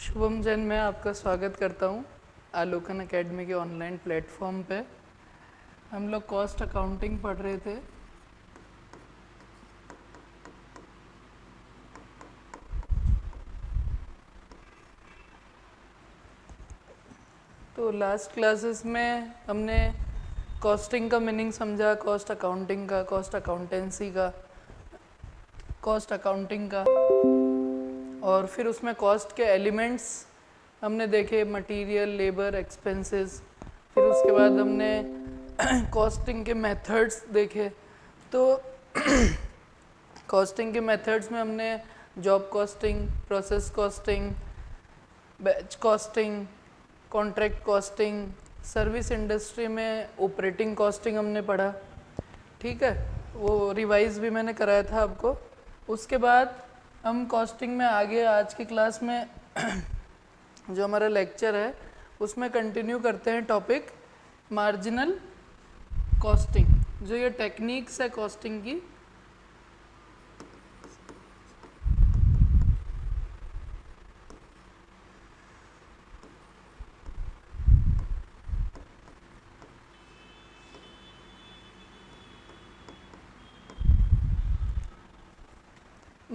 शुभम जैन मैं आपका स्वागत करता हूँ आलोकन एकेडमी के ऑनलाइन प्लेटफॉर्म पे। हम लोग कॉस्ट अकाउंटिंग पढ़ रहे थे। तो लास्ट क्लासेस में हमने कॉस्टिंग का मीनिंग समझा कॉस्ट अकाउंटिंग का कॉस्ट अकाउंटेंसी का कॉस्ट अकाउंटिंग का। और फिर उसमें कॉस्ट के एलिमेंट्स हमने देखे मटेरियल लेबर एक्सपेंसेस फिर उसके बाद हमने कॉस्टिंग के मेथड्स देखे। तो कॉस्टिंग के मेथड्स में हमने job costing process costing batch costing contract costing service industry में ऑपरेटिंग कॉस्टिंग हमने पढ़ा। ठीक है? वो रिवाइज भी मैंने कराया था आपको। उसके बाद हम कॉस्टिंग में आगे आज की क्लास में जो हमारा लेक्चर है, उसमें कंटिन्यू करते हैं टॉपिक मार्जिनल कॉस्टिंग जो ये टेक्निक्स है कॉस्टिंग की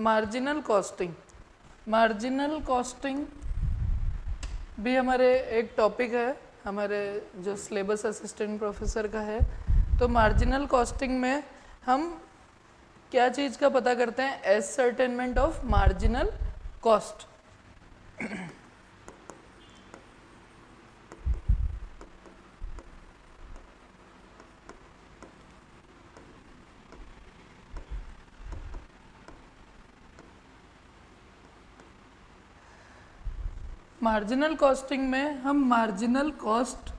मार्जिनल कॉस्टिंग मार्जिनल कॉस्टिंग भी हमारे एक टॉपिक है, हमारे जो सिलेबस असिस्टेंट प्रोफेसर का है। तो मार्जिनल कॉस्टिंग में हम क्या चीज़ का पता करते हैं? Ascertainment of marginal cost marginal costing में हम मार्जिनल कॉस्ट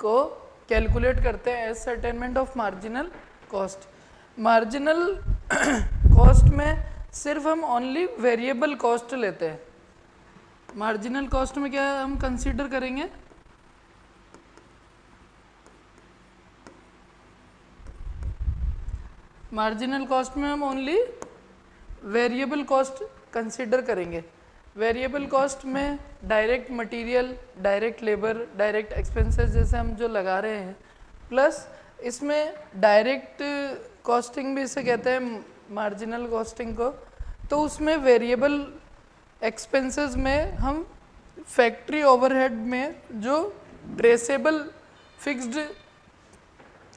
को कैलकुलेट करते हैं ascertainment of marginal cost marginal cost में सिर्फ़ हम ओनली वेरिएबल कॉस्ट लेते हैं. मार्जिनल कॉस्ट में क्या हम कंसीडर करेंगे? मार्जिनल कॉस्ट में हम ओनली वेरिएबल कॉस्ट कंसीडर करेंगे. वेरिएबल कॉस्ट में direct material, direct labour, direct expenses जैसे हम जो लगा रहे हैं। प्लस इसमें डायरेक्ट कॉस्टिंग भी इसे कहते हैं मार्जिनल कॉस्टिंग को। तो उसमें वेरिएबल एक्सपेंसेस में हम फैक्ट्री ओवरहेड में जो ट्रेसेबल फिक्स्ड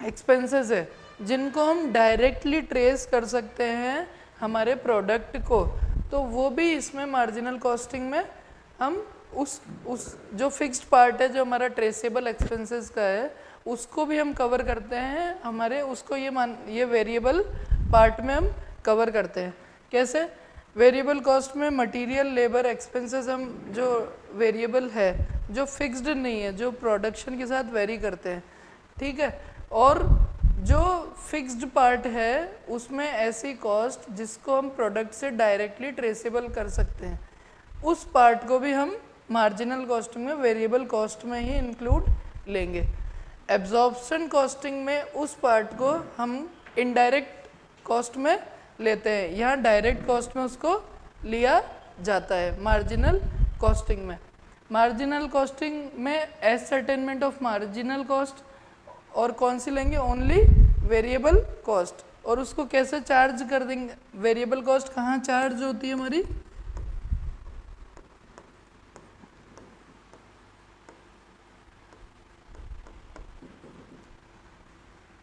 एक्सपेंसेस है, जिनको हम डायरेक्टली ट्रेस कर सकते हैं हमारे प्रोडक्ट को। तो वो भी इसमें मार्जिनल कॉस्टिंग में हम उस उस जो फिक्स्ड पार्ट है, जो हमारा ट्रेसेबल एक्सपेंसेस का है, उसको भी हम कवर करते हैं। हमारे उसको ये मान, ये वेरिएबल पार्ट में हम कवर करते हैं। कैसे? वेरिएबल कॉस्ट में मटेरियल लेबर एक्सपेंसेस हम जो वेरिएबल है, जो फिक्स्ड नहीं है, जो प्रोडक्शन के साथ वेरी करते हैं। ठीक है? और जो फिक्स्ड पार्ट है, उसमें ऐसी कॉस्ट जिसको हम प्रोडक्ट से डायरेक्टली ट्रेसेबल कर सकते हैं। उस पार्ट को भी हम मार्जिनल कॉस्टिंग में वेरिएबल कॉस्ट में ही इंक्लूड लेंगे। एब्जॉर्प्शन कॉस्टिंग में उस पार्ट को हम इनडायरेक्ट कॉस्ट में लेते हैं। यहाँ डायरेक्ट कॉस्ट में उसको लिया जाता है मार्जिनल कॉस्टिंग में। मार्जिनल कॉस्टिंग में ascertainment of marginal cost और कौन सी लेंगे? ओनली वेरिएबल कॉस्ट और उसको कैसे चार्ज कर देंगे? वेरिएबल कॉस्ट कहाँ चार्ज होती है हमारी?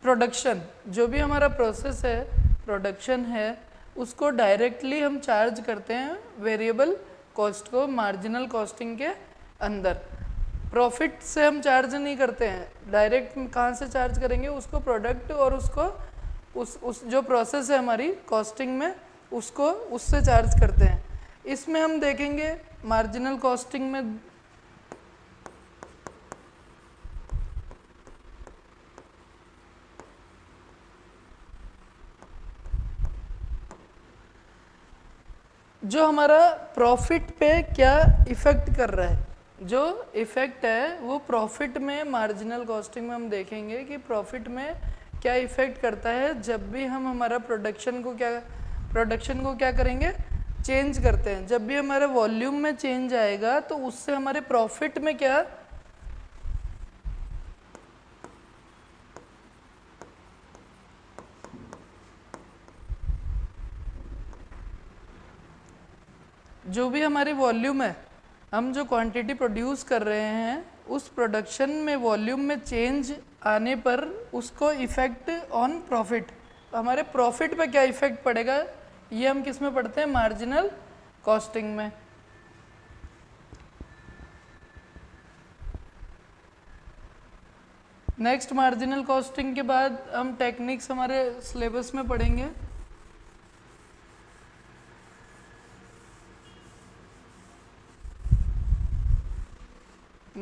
प्रोडक्शन जो भी हमारा प्रोसेस है प्रोडक्शन है, उसको डायरेक्टली हम चार्ज करते हैं वेरिएबल कॉस्ट को मार्जिनल कॉस्टिंग के अंदर. प्रॉफिट से हम चार्ज नहीं करते हैं। डायरेक्ट कहाँ से चार्ज करेंगे? उसको प्रोडक्ट और उसको, उस उस जो प्रोसेस है हमारी कॉस्टिंग में, उसको, उससे चार्ज करते हैं। इसमें हम देखेंगे मार्जिनल कॉस्टिंग में जो हमारा प्रॉफिट पे क्या इफ़ेक्ट कर रहा है। जो इफ़ेक्ट है, वो प्रॉफिट में मार्जिनल कॉस्टिंग में हम देखेंगे कि प्रॉफिट में क्या इफ़ेक्ट करता है। जब भी हम हमारा प्रोडक्शन को क्या प्रोडक्शन को क्या करेंगे? चेंज करते हैं। जब भी हमारे वॉल्यूम में चेंज आएगा तो उससे हमारे प्रॉफिट में क्या? जो भी हमारी वॉल्यूम है हम जो क्वांटिटी प्रोड्यूस कर रहे हैं, उस प्रोडक्शन में वॉल्यूम में चेंज आने पर उसको इफ़ेक्ट ऑन प्रॉफिट हमारे प्रॉफिट पे क्या इफ़ेक्ट पड़ेगा? ये हम किसमें पढ़ते हैं? मार्जिनल कॉस्टिंग में. नेक्स्ट मार्जिनल कॉस्टिंग के बाद हम टेक्निक्स हमारे सिलेबस में पढ़ेंगे.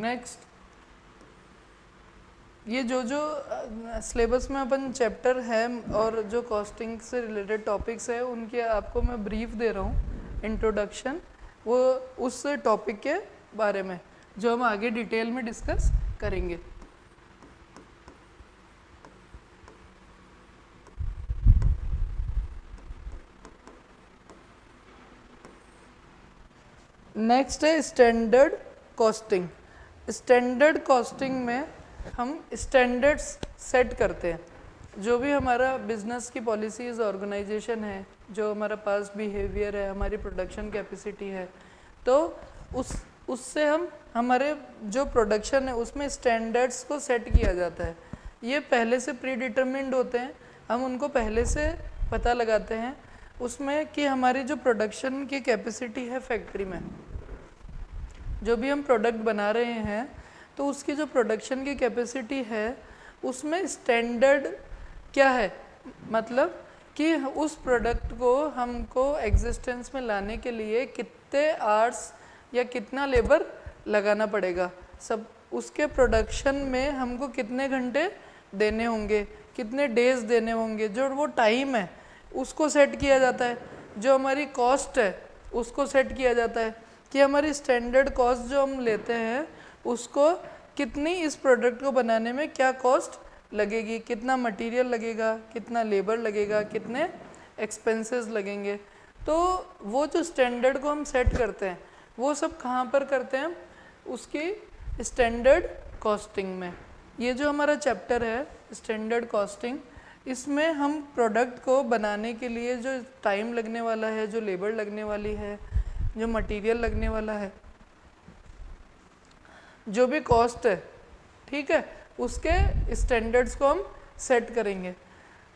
नेक्स्ट ये जो जो सिलेबस में अपन चैप्टर है और जो कॉस्टिंग से रिलेटेड टॉपिक्स है, उनके आपको मैं ब्रीफ दे रहा हूँ इंट्रोडक्शन वो उस टॉपिक के बारे में, जो हम आगे डिटेल में डिस्कस करेंगे। नेक्स्ट है स्टैंडर्ड कॉस्टिंग स्टैंडर्ड कॉस्टिंग में हम स्टैंडर्ड्स सेट करते हैं। जो भी हमारा बिज़नेस की पॉलिसीज़ ऑर्गेनाइजेशन है, जो हमारा पास बिहेवियर है, हमारी प्रोडक्शन कैपेसिटी है तो उस, उससे हम, हमारे जो प्रोडक्शन है, उसमें स्टैंडर्ड्स को सेट किया जाता है। ये पहले से प्री डिटर्मिंड होते हैं। हम उनको पहले से पता लगाते हैं। उसमें कि हमारी जो प्रोडक्शन की कैपेसिटी है फैक्ट्री में। जो भी हम प्रोडक्ट बना रहे हैं तो उसकी जो प्रोडक्शन की कैपेसिटी है, उसमें स्टैंडर्ड क्या है? मतलब कि उस प्रोडक्ट को हमको एग्जिस्टेंस में लाने के लिए कितने आर्ट्स या कितना लेबर लगाना पड़ेगा? सब, उसके प्रोडक्शन में हमको कितने घंटे देने होंगे? कितने डेज़ देने होंगे? जो वो टाइम है, उसको सेट किया जाता है। जो हमारी कॉस्ट है, उसको सेट किया जाता है। कि हमारी स्टैंडर्ड कॉस्ट जो हम लेते हैं, उसको कितनी इस प्रोडक्ट को बनाने में क्या कॉस्ट लगेगी? कितना मटेरियल लगेगा? कितना लेबर लगेगा? कितने एक्सपेंसेस लगेंगे? तो वो जो स्टैंडर्ड को हम सेट करते हैं, वो सब कहाँ पर करते हैं? उसकी स्टैंडर्ड कॉस्टिंग में। ये जो हमारा चैप्टर है स्टैंडर्ड कॉस्टिंग इसमें हम प्रोडक्ट को बनाने के लिए जो टाइम लगने वाला है, जो लेबर लगने वाली है जो मटेरियल लगने वाला है, जो भी कॉस्ट है, ठीक है, उसके स्टैंडर्ड्स को हम सेट करेंगे।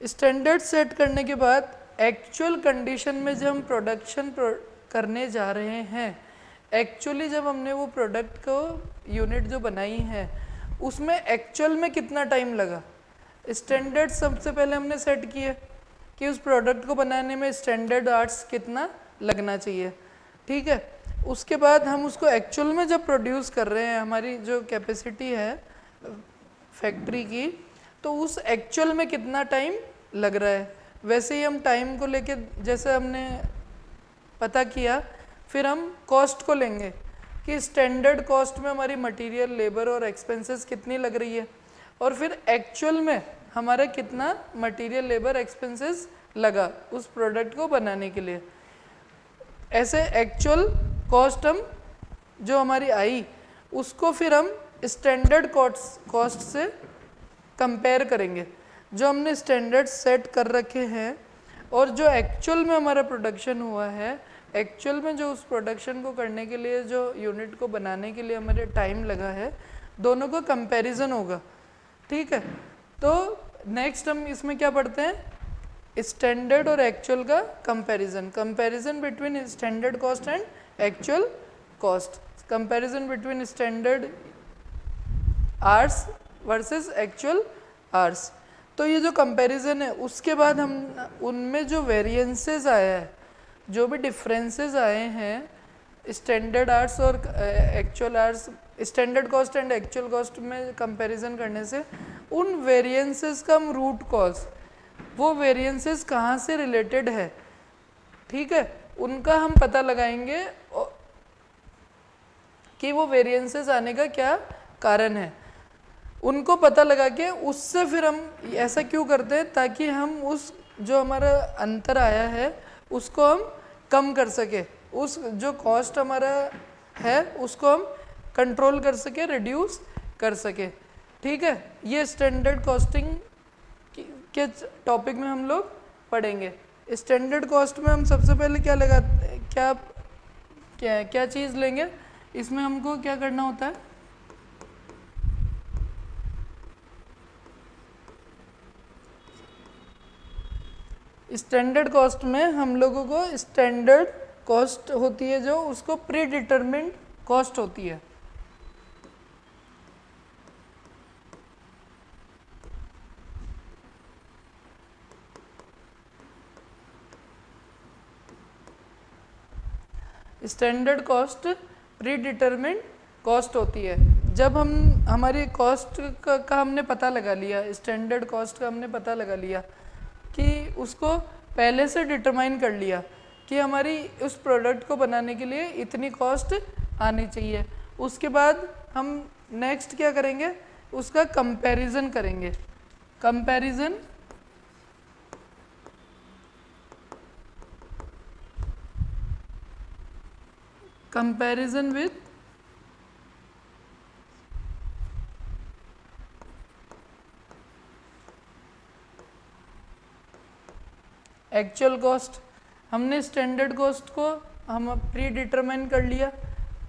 स्टैंडर्ड सेट करने के बाद एक्चुअल कंडीशन में जब हम प्रोडक्शन करने जा रहे हैं एक्चुअली जब हमने वो प्रोडक्ट को यूनिट जो बनाई है, उसमें एक्चुअल में कितना टाइम लगा? स्टैंडर्ड सबसे पहले हमने सेट किए कि उस प्रोडक्ट को बनाने में स्टैंडर्ड आर्ट्स कितना लगना चाहिए। ठीक है? उसके बाद हम उसको एक्चुअल में जब प्रोड्यूस कर रहे हैं, हमारी जो कैपेसिटी है फैक्ट्री की तो उस एक्चुअल में कितना टाइम लग रहा है? वैसे ही हम टाइम को लेके, जैसे हमने पता किया, फिर हम कॉस्ट को लेंगे कि स्टैंडर्ड कॉस्ट में हमारी मटेरियल लेबर और एक्सपेंसेस कितनी लग रही है? और फिर एक्चुअल में हमारा कितना मटेरियल लेबर एक्सपेंसेस लगा उस प्रोडक्ट को बनाने के लिए? ऐसे एक्चुअल कॉस्ट हम, जो हमारी आई, उसको फिर हम स्टैंडर्ड कॉस्ट कॉस्ट से कंपेयर करेंगे। जो हमने स्टैंडर्ड सेट कर रखे हैं, और जो एक्चुअल में हमारा प्रोडक्शन हुआ है एक्चुअल में जो उस प्रोडक्शन को करने के लिए, जो यूनिट को बनाने के लिए हमारे टाइम लगा है, दोनों का कंपैरिजन होगा। ठीक है? तो नेक्स्ट हम इसमें क्या पढ़ते हैं? स्टैंडर्ड और एक्चुअल का comparison comparison between standard cost and actual cost comparison between standard hours versus actual hours तो ये जो कंपैरिजन है, उसके बाद हम, उनमें जो वेरिएंसेस आया है, जो भी डिफरेंसेस आए हैं स्टैंडर्ड आर्ट्स और actual hours standard cost and actual cost में कंपैरिजन करने से, उन वेरिएंसेस का हम रूट कॉज वो वेरिएंसेस कहाँ से रिलेटेड है? ठीक है? उनका हम पता लगाएँगे कि वो वेरिएंसेस आने का क्या कारण है। उनको पता लगा के उससे फिर हम ऐसा क्यों करते हैं ताकि हम उस, जो हमारा अंतर आया है, उसको हम कम कर सके। उस, जो कॉस्ट हमारा है, उसको हम कंट्रोल कर सके रिड्यूस कर सके। ठीक है? ये स्टैंडर्ड कॉस्टिंग के टॉपिक में हम लोग पढ़ेंगे। स्टैंडर्ड कॉस्ट में हम सबसे पहले क्या लगा, क्या क्या क्या चीज़ लेंगे? इसमें हमको क्या करना होता है? स्टैंडर्ड कॉस्ट में हम लोगों को स्टैंडर्ड कॉस्ट होती है जो उसको प्री डिटर्मिंड कॉस्ट होती है। स्टैंडर्ड कॉस्ट प्रीडिटर्मिंड कॉस्ट होती है। जब हम हमारी कॉस्ट का, का हमने पता लगा लिया स्टैंडर्ड कॉस्ट का हमने पता लगा लिया कि उसको पहले से डिटरमाइन कर लिया कि हमारी उस प्रोडक्ट को बनाने के लिए इतनी कॉस्ट आनी चाहिए। उसके बाद हम नेक्स्ट क्या करेंगे? उसका कंपैरिजन करेंगे। Comparison comparison with? Actual cost हमने स्टैंडर्ड कॉस्ट को हम प्री डिटरमाइन कर लिया।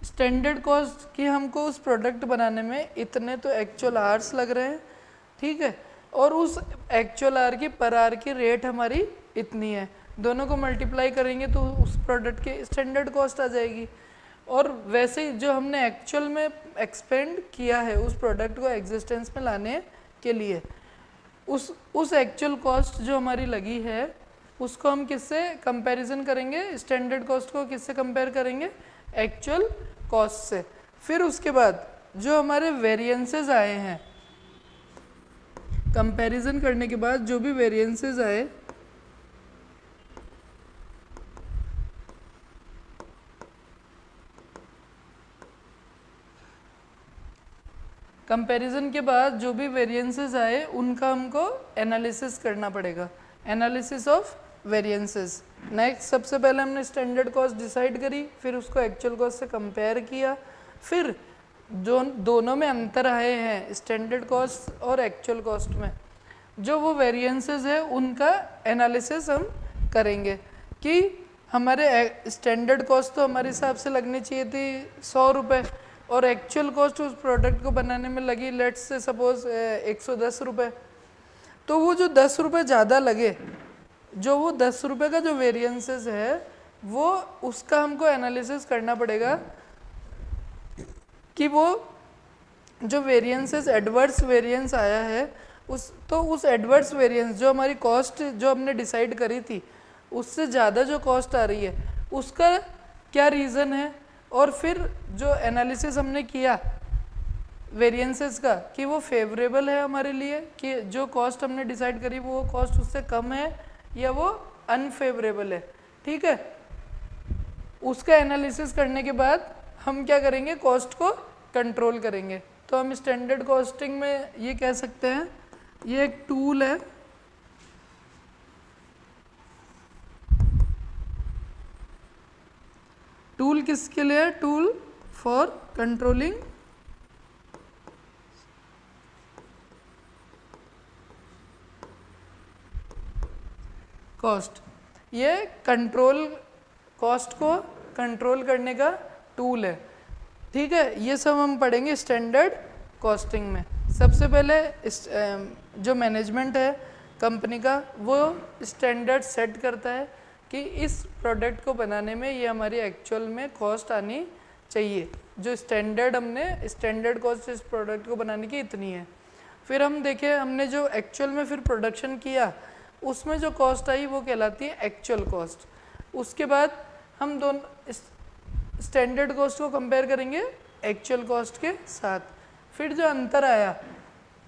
स्टैंडर्ड कॉस्ट की हमको उस प्रोडक्ट बनाने में इतने तो एक्चुअल आर्स लग रहे हैं, ठीक है? और उस एक्चुअल आर की पर आर की रेट हमारी इतनी है। दोनों को मल्टीप्लाई करेंगे तो उस प्रोडक्ट की स्टैंडर्ड कॉस्ट आ जाएगी। और वैसे जो हमने एक्चुअल में एक्सपेंड किया है उस प्रोडक्ट को एग्जिस्टेंस में लाने के लिए, उस उस एक्चुअल कॉस्ट जो हमारी लगी है, उसको हम किससे कंपैरिजन करेंगे? स्टैंडर्ड कॉस्ट को किससे कंपेयर करेंगे? एक्चुअल कॉस्ट से। फिर उसके बाद जो हमारे वेरिएंसेस आए हैं कंपैरिजन करने के बाद जो भी वेरिएंसेस आए कंपैरिजन के बाद जो भी वेरिएंसेस आए, उनका हमको एनालिसिस करना पड़ेगा। एनालिसिस ऑफ़ वेरिएंसेस नेक्स्ट सबसे पहले हमने स्टैंडर्ड कॉस्ट डिसाइड करी, फिर उसको एक्चुअल कॉस्ट से कंपेयर किया, फिर जो दोनों में अंतर आए हैं स्टैंडर्ड कॉस्ट और एक्चुअल कॉस्ट में, जो वो वेरिएंसेस है, उनका एनालिसिस हम करेंगे। कि हमारे स्टैंडर्ड कॉस्ट तो हमारे हिसाब से लगनी चाहिए थी सौ रुपये और एक्चुअल कॉस्ट उस प्रोडक्ट को बनाने में लगी लेट्स से सपोज़ एक सौ दस रुपये तो वो जो दस रुपये ज़्यादा लगे, जो वो दस रुपये का जो वेरिएंसेस है, वो उसका हमको एनालिसिस करना पड़ेगा कि वो जो वेरिएंसेस एडवर्स वेरिएंस आया है, उस तो उस एडवर्स वेरिएंस जो हमारी कॉस्ट जो हमने डिसाइड करी थी, उससे ज़्यादा जो कॉस्ट आ रही है, उसका क्या रीज़न है? और फिर जो एनालिसिस हमने किया वेरिएंसेस का, कि वो फेवरेबल है हमारे लिए, कि जो कॉस्ट हमने डिसाइड करी वो कॉस्ट उससे कम है या वो अनफेवरेबल है। ठीक है? उसका एनालिसिस करने के बाद हम क्या करेंगे? कॉस्ट को कंट्रोल करेंगे। तो हम स्टैंडर्ड कॉस्टिंग में ये कह सकते हैं, ये एक टूल है। टूल किसके लिए टूल फॉर कंट्रोलिंग। कॉस्ट। ये कंट्रोल, कॉस्ट को कंट्रोल करने का टूल है। ठीक है, ये सब हम पढ़ेंगे स्टैंडर्ड कॉस्टिंग में। सबसे पहले जो मैनेजमेंट है कंपनी का, वो स्टैंडर्ड सेट करता है। कि इस प्रोडक्ट को बनाने में ये हमारी एक्चुअल में कॉस्ट आनी चाहिए। जो स्टैंडर्ड हमने स्टैंडर्ड कॉस्ट इस प्रोडक्ट को बनाने की इतनी है। फिर हम देखें, हमने जो एक्चुअल में फिर प्रोडक्शन किया, उसमें जो कॉस्ट आई वो कहलाती है एक्चुअल कॉस्ट उसके बाद हम दोनों स्टैंडर्ड कॉस्ट को कंपेयर करेंगे एक्चुअल कॉस्ट के साथ। फिर जो अंतर आया,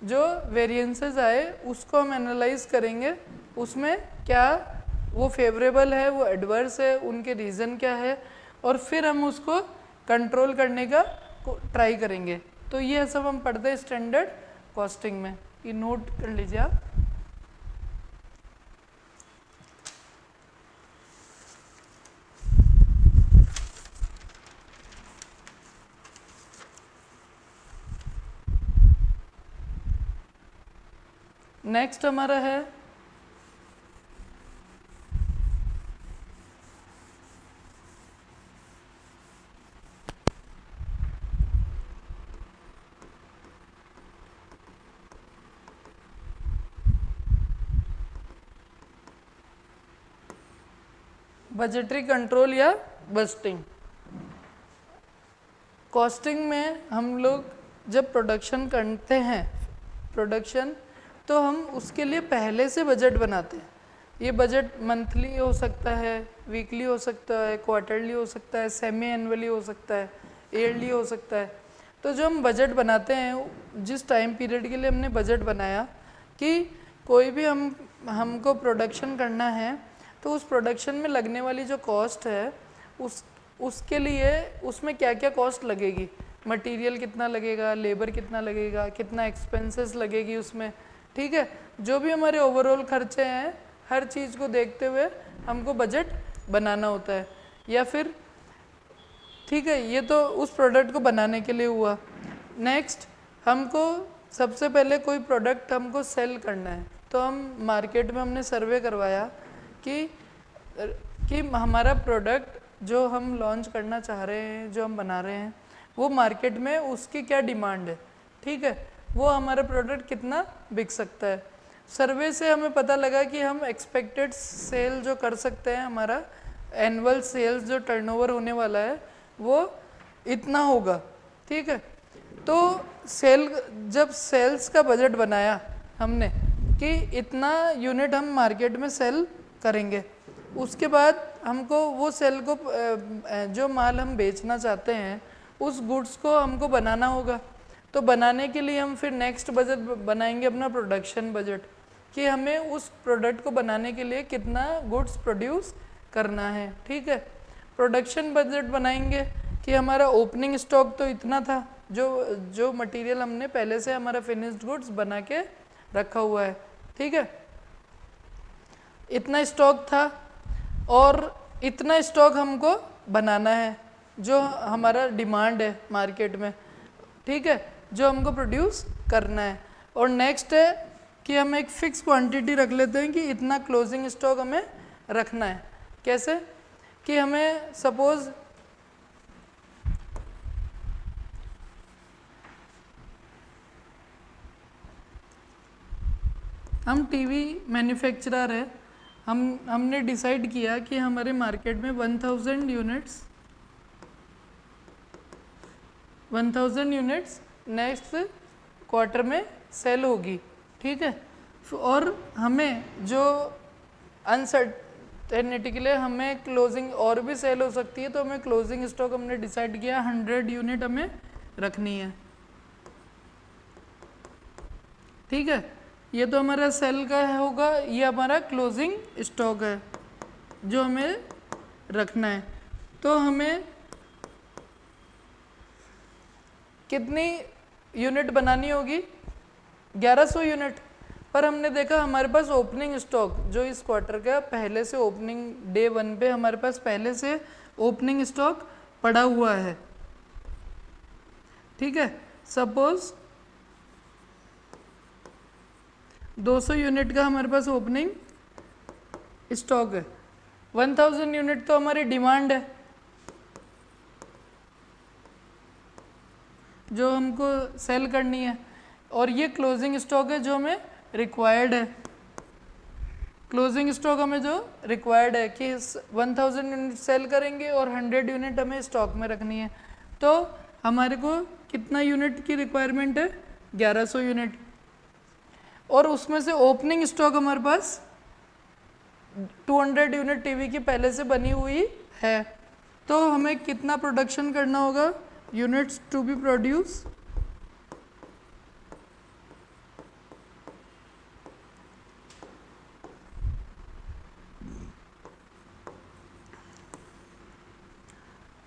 जो वेरिएंसेस आए, उसको हम एनालाइज करेंगे, उसमें क्या वो फेवरेबल है, वो एडवर्स है, उनके रीज़न क्या है? और फिर हम उसको कंट्रोल करने का ट्राई करेंगे। तो ये सब हम पढ़ते हैं स्टैंडर्ड कॉस्टिंग में। ये नोट कर लीजिए आप। नेक्स्ट हमारा है बजटरी कंट्रोल या बस्टिंग कॉस्टिंग में हम लोग जब प्रोडक्शन करते हैं प्रोडक्शन तो हम उसके लिए पहले से बजट बनाते हैं। ये बजट मंथली हो सकता है वीकली हो सकता है क्वार्टरली हो सकता है सेमी एनुअली हो सकता है ईयरली हो सकता है। तो जो हम बजट बनाते हैं, जिस टाइम पीरियड के लिए हमने बजट बनाया, कि कोई भी हम, हमको प्रोडक्शन करना है तो उस प्रोडक्शन में लगने वाली जो कॉस्ट है, उस, उसके लिए उसमें क्या क्या कॉस्ट लगेगी? मटेरियल कितना लगेगा? लेबर कितना लगेगा? कितना एक्सपेंसेस लगेगी उसमें? ठीक है? जो भी हमारे ओवरऑल खर्चे हैं, हर चीज़ को देखते हुए हमको बजट बनाना होता है। या फिर, ठीक है, ये तो उस प्रोडक्ट को बनाने के लिए हुआ। नेक्स्ट हमको सबसे पहले कोई प्रोडक्ट हमको सेल करना है। तो हम मार्केट में हमने सर्वे करवाया। कि कि हमारा प्रोडक्ट जो हम लॉन्च करना चाह रहे हैं, जो हम बना रहे हैं, वो मार्केट में उसकी क्या डिमांड है? ठीक है? वो हमारा प्रोडक्ट कितना बिक सकता है? सर्वे से हमें पता लगा कि हम एक्सपेक्टेड सेल जो कर सकते हैं, हमारा एनुअल सेल्स जो टर्नओवर होने वाला है, वो इतना होगा। ठीक है? तो सेल जब सेल्स का बजट बनाया हमने कि इतना यूनिट हम मार्केट में सेल करेंगे। उसके बाद हमको वो सेल को जो माल हम बेचना चाहते हैं, उस गुड्स को हमको बनाना होगा। तो बनाने के लिए हम फिर नेक्स्ट बजट बनाएँगे अपना प्रोडक्शन बजट कि हमें उस प्रोडक्ट को बनाने के लिए कितना गुड्स प्रोड्यूस करना है, ठीक है? प्रोडक्शन बजट बनाएँगे कि हमारा ओपनिंग स्टॉक तो इतना था, जो जो मटेरियल हमने पहले से हमारा फिनिश्ड गुड्स बना के रखा हुआ है, ठीक है? इतना स्टॉक था और इतना स्टॉक हमको बनाना है, जो हमारा डिमांड है मार्केट में, ठीक है, जो हमको प्रोड्यूस करना है। और नेक्स्ट है कि हम एक फिक्स क्वांटिटी रख लेते हैं कि इतना क्लोजिंग स्टॉक हमें रखना है। कैसे? कि हमें सपोज़ हम टीवी मैन्युफैक्चरर है हम, हमने डिसाइड किया कि हमारे मार्केट में 1000 यूनिट्स 1000 यूनिट्स नेक्स्ट क्वार्टर में सेल होगी, ठीक है? और हमें जो अनसर्टेनिटी के लिए हमें क्लोजिंग और भी सेल हो सकती है तो हमें क्लोजिंग स्टॉक हमने डिसाइड किया 100 यूनिट हमें रखनी है। ठीक है? ये तो हमारा सेल का होगा, ये हमारा क्लोजिंग स्टॉक है, जो हमें रखना है। तो हमें कितनी यूनिट बनानी होगी? 1100 यूनिट पर हमने देखा हमारे पास ओपनिंग स्टॉक जो इस क्वार्टर का पहले से ओपनिंग डे वन पे हमारे पास पहले से ओपनिंग स्टॉक पड़ा हुआ है। ठीक है? सपोज़ 200 यूनिट का हमारे पास ओपनिंग स्टॉक है। 1000 यूनिट तो हमारी डिमांड है। जो हमको सेल करनी है। और ये क्लोजिंग स्टॉक है जो हमें रिक्वायर्ड है। क्लोजिंग स्टॉक हमें जो रिक्वायर्ड है कि 1000 यूनिट सेल करेंगे और 100 यूनिट हमें स्टॉक में रखनी है। तो हमारे को कितना यूनिट की रिक्वायरमेंट है? 1100 यूनिट। और उसमें से ओपनिंग स्टॉक हमारे पास 200 यूनिट टीवी की पहले से बनी हुई है। तो हमें कितना प्रोडक्शन करना होगा? यूनिट्स टू बी प्रोड्यूस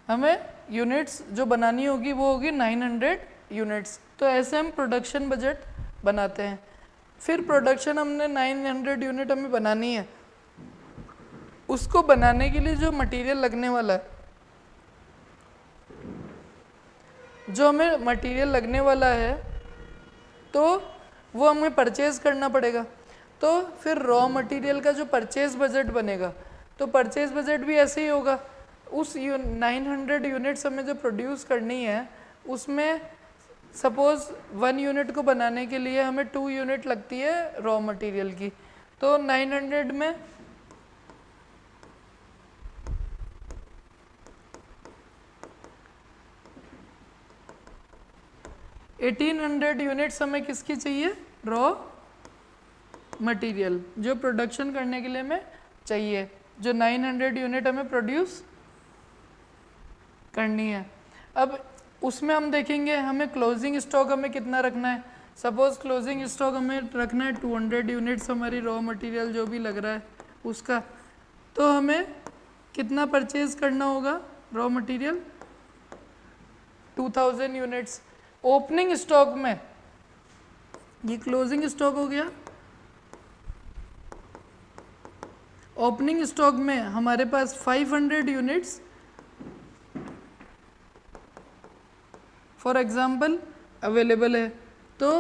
हमें यूनिट्स जो बनानी होगी वो होगी 900 यूनिट्स तो ऐसे हम प्रोडक्शन बजट बनाते हैं। फिर प्रोडक्शन हमने 900 यूनिट हमें बनानी है। उसको बनाने के लिए जो मटेरियल लगने वाला है जो हमें मटेरियल लगने वाला है तो वो हमें परचेज करना पड़ेगा। तो फिर रॉ मटेरियल का जो परचेज बजट बनेगा तो परचेज बजट भी ऐसे ही होगा। उस यू, 900 यूनिट्स हमें जो प्रोड्यूस करनी है उसमें सपोज़ वन यूनिट को बनाने के लिए हमें टू यूनिट लगती है रॉ मटेरियल की तो 900 में एटीन हंड्रेड यूनिट्स हमें किसकी चाहिए? रॉ मटेरियल जो प्रोडक्शन करने के लिए हमें चाहिए, जो 900 यूनिट हमें प्रोड्यूस करनी है। अब उसमें हम देखेंगे हमें क्लोजिंग स्टॉक हमें कितना रखना है। सपोज़ क्लोजिंग स्टॉक हमें रखना है 200 यूनिट्स हमारी रॉ मटेरियल जो भी लग रहा है, उसका। तो हमें कितना परचेज करना होगा raw material 2000 units opening stock में। ये क्लोजिंग स्टॉक हो गया। ओपनिंग स्टॉक में हमारे पास 500 यूनिट्स फॉर एग्ज़ाम्पल अवेलेबल है। तो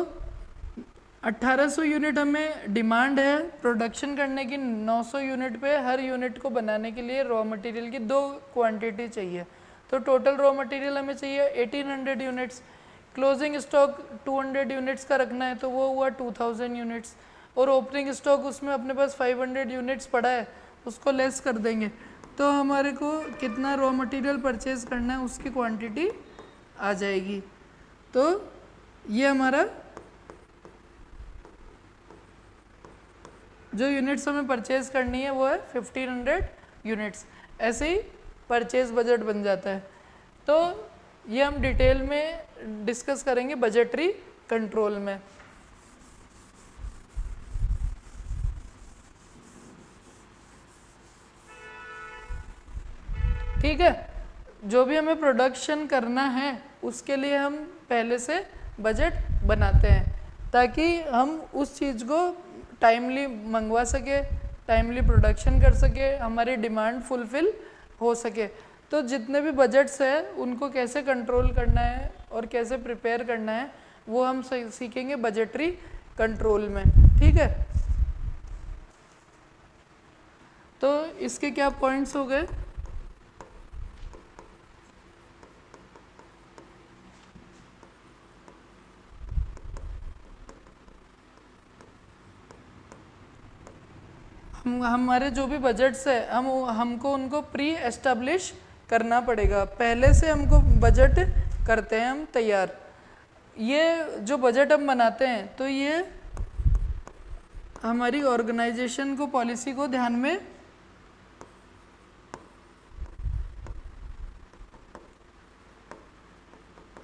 1800 यूनिट हमें डिमांड है प्रोडक्शन करने की। 900 यूनिट पे हर यूनिट को बनाने के लिए रॉ मटेरियल की दो क्वांटिटी चाहिए। तो टोटल रॉ मटेरियल हमें चाहिए 1800 यूनिट्स क्लोजिंग स्टॉक 200 यूनिट्स का रखना है तो वो हुआ 2000 यूनिट्स और ओपनिंग स्टॉक उसमें अपने पास 500 यूनिट्स पड़ा है, उसको लेस कर देंगे। तो हमारे को कितना रॉ मटेरियल परचेज करना है, उसकी क्वांटिटी आ जाएगी। तो ये हमारा जो यूनिट्स हमें परचेज करनी है, वो है 1500 यूनिट्स ऐसे ही परचेज बजट बन जाता है। तो ये हम डिटेल में डिस्कस करेंगे बजटरी कंट्रोल में। ठीक है? जो भी हमें प्रोडक्शन करना है, उसके लिए हम पहले से बजट बनाते हैं, ताकि हम उस चीज़ को टाइमली मंगवा सके टाइमली प्रोडक्शन कर सके, हमारी डिमांड फुलफिल हो सके। तो जितने भी बजट्स हैं, उनको कैसे कंट्रोल करना है और कैसे प्रिपेयर करना है, वो हम सीखेंगे बजटरी कंट्रोल में। ठीक है? तो इसके क्या पॉइंट्स हो गए? हम हमारे जो भी बजट्स है, हम हमको उनको प्री एस्टेब्लिश करना पड़ेगा। पहले से हमको बजट करते हैं, हम तैयार। ये जो बजट हम बनाते हैं तो ये हमारी ऑर्गेनाइजेशन को पॉलिसी को ध्यान में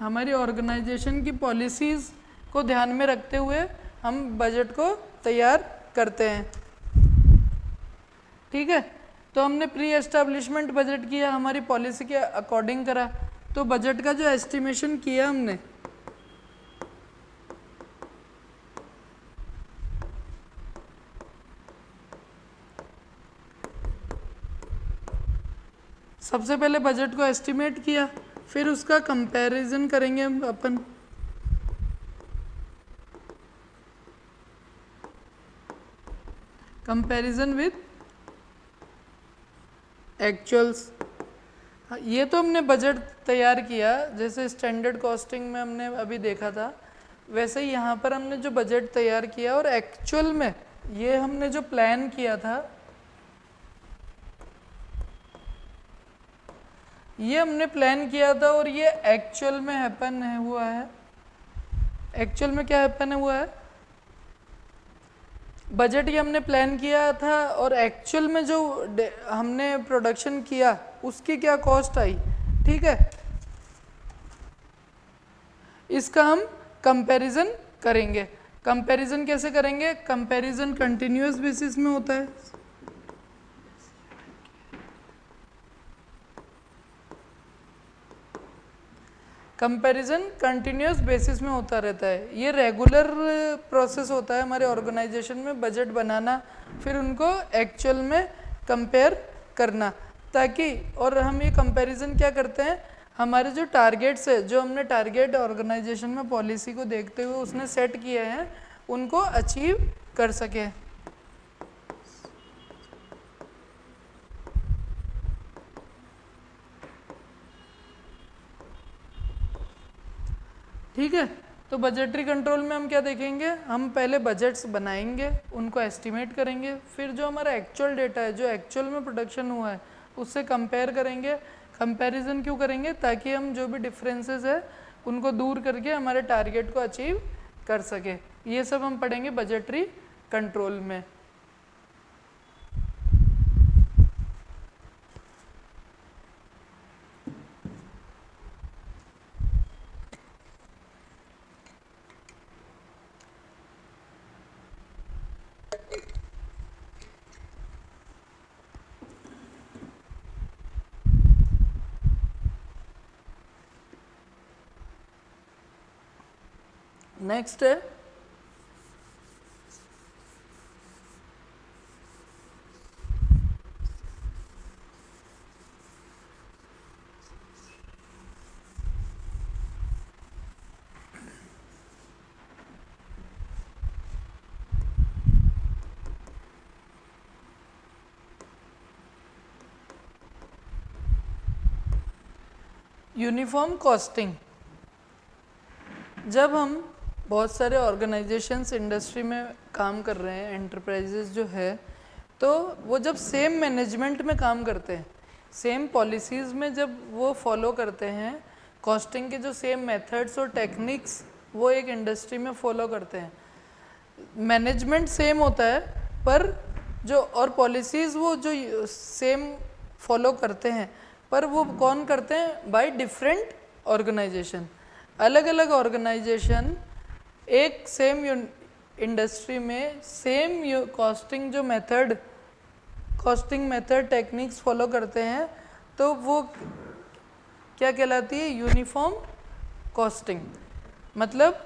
हमारी ऑर्गेनाइजेशन की पॉलिसीज़ को ध्यान में रखते हुए हम बजट को तैयार करते हैं। ठीक है? तो हमने प्री एस्टेब्लिशमेंट बजट किया, हमारी पॉलिसी के अकॉर्डिंग करा। तो बजट का जो एस्टिमेशन किया हमने, सबसे पहले बजट को एस्टिमेट किया, फिर उसका कंपैरिजन करेंगे अपन। कंपैरिजन विथ एक्चुअल्स हाँ, ये तो हमने बजट तैयार किया जैसे स्टैंडर्ड कॉस्टिंग में हमने अभी देखा था वैसे ही यहाँ पर हमने जो बजट तैयार किया और एक्चुअल में ये हमने जो प्लान किया था ये हमने प्लान किया था और ये एक्चुअल में हैपन हुआ है। एक्चुअल में क्या हैपन हुआ है? बजट ही हमने प्लान किया था और एक्चुअल में जो हमने प्रोडक्शन किया, उसकी क्या कॉस्ट आई? ठीक है? इसका हम कंपैरिजन करेंगे। कंपैरिजन कैसे करेंगे? कंपैरिजन कंटिन्यूस बेसिस में होता है। कंपैरिजन कंटिन्यूस बेसिस में होता रहता है। ये रेगुलर प्रोसेस होता है हमारे ऑर्गेनाइजेशन में बजट बनाना, फिर उनको एक्चुअल में कंपेयर करना। ताकि, और हम ये कंपैरिजन क्या करते हैं? हमारे जो टारगेट्स है, जो हमने टारगेट ऑर्गेनाइजेशन में पॉलिसी को देखते हुए उसने सेट किए हैं, उनको अचीव कर सके ठीक है? तो बजटरी कंट्रोल में हम क्या देखेंगे? हम पहले बजट्स बनाएँगे, उनको एस्टिमेट करेंगे, फिर जो हमारा एक्चुअल डेटा है, जो एक्चुअल में प्रोडक्शन हुआ है, उससे कंपेयर करेंगे। कंपैरिजन क्यों करेंगे? ताकि हम जो भी डिफरेंसेस है, उनको दूर करके हमारे टारगेट को अचीव कर सके। ये सब हम पढ़ेंगे बजटरी कंट्रोल में। नेक्स्ट है यूनिफॉर्म कॉस्टिंग जब हम बहुत सारे ऑर्गेनाइजेशंस इंडस्ट्री में काम कर रहे हैं एंटरप्राइजेज जो है तो वो जब सेम मैनेजमेंट में काम करते हैं सेम पॉलिसीज़ में जब वो फॉलो करते हैं कॉस्टिंग के जो सेम मेथड्स और टेक्निक्स वो एक इंडस्ट्री में फॉलो करते हैं। मैनेजमेंट सेम होता है, पर जो और पॉलिसीज़ वो जो सेम फॉलो करते हैं, पर वो कौन करते हैं? बाय डिफरेंट ऑर्गेनाइजेशन अलग अलग ऑर्गेनाइजेशन एक सेम इंडस्ट्री में सेम कॉस्टिंग जो method costing method techniques follow करते हैं तो वो क्या कहलाती है? यूनिफॉर्म कॉस्टिंग मतलब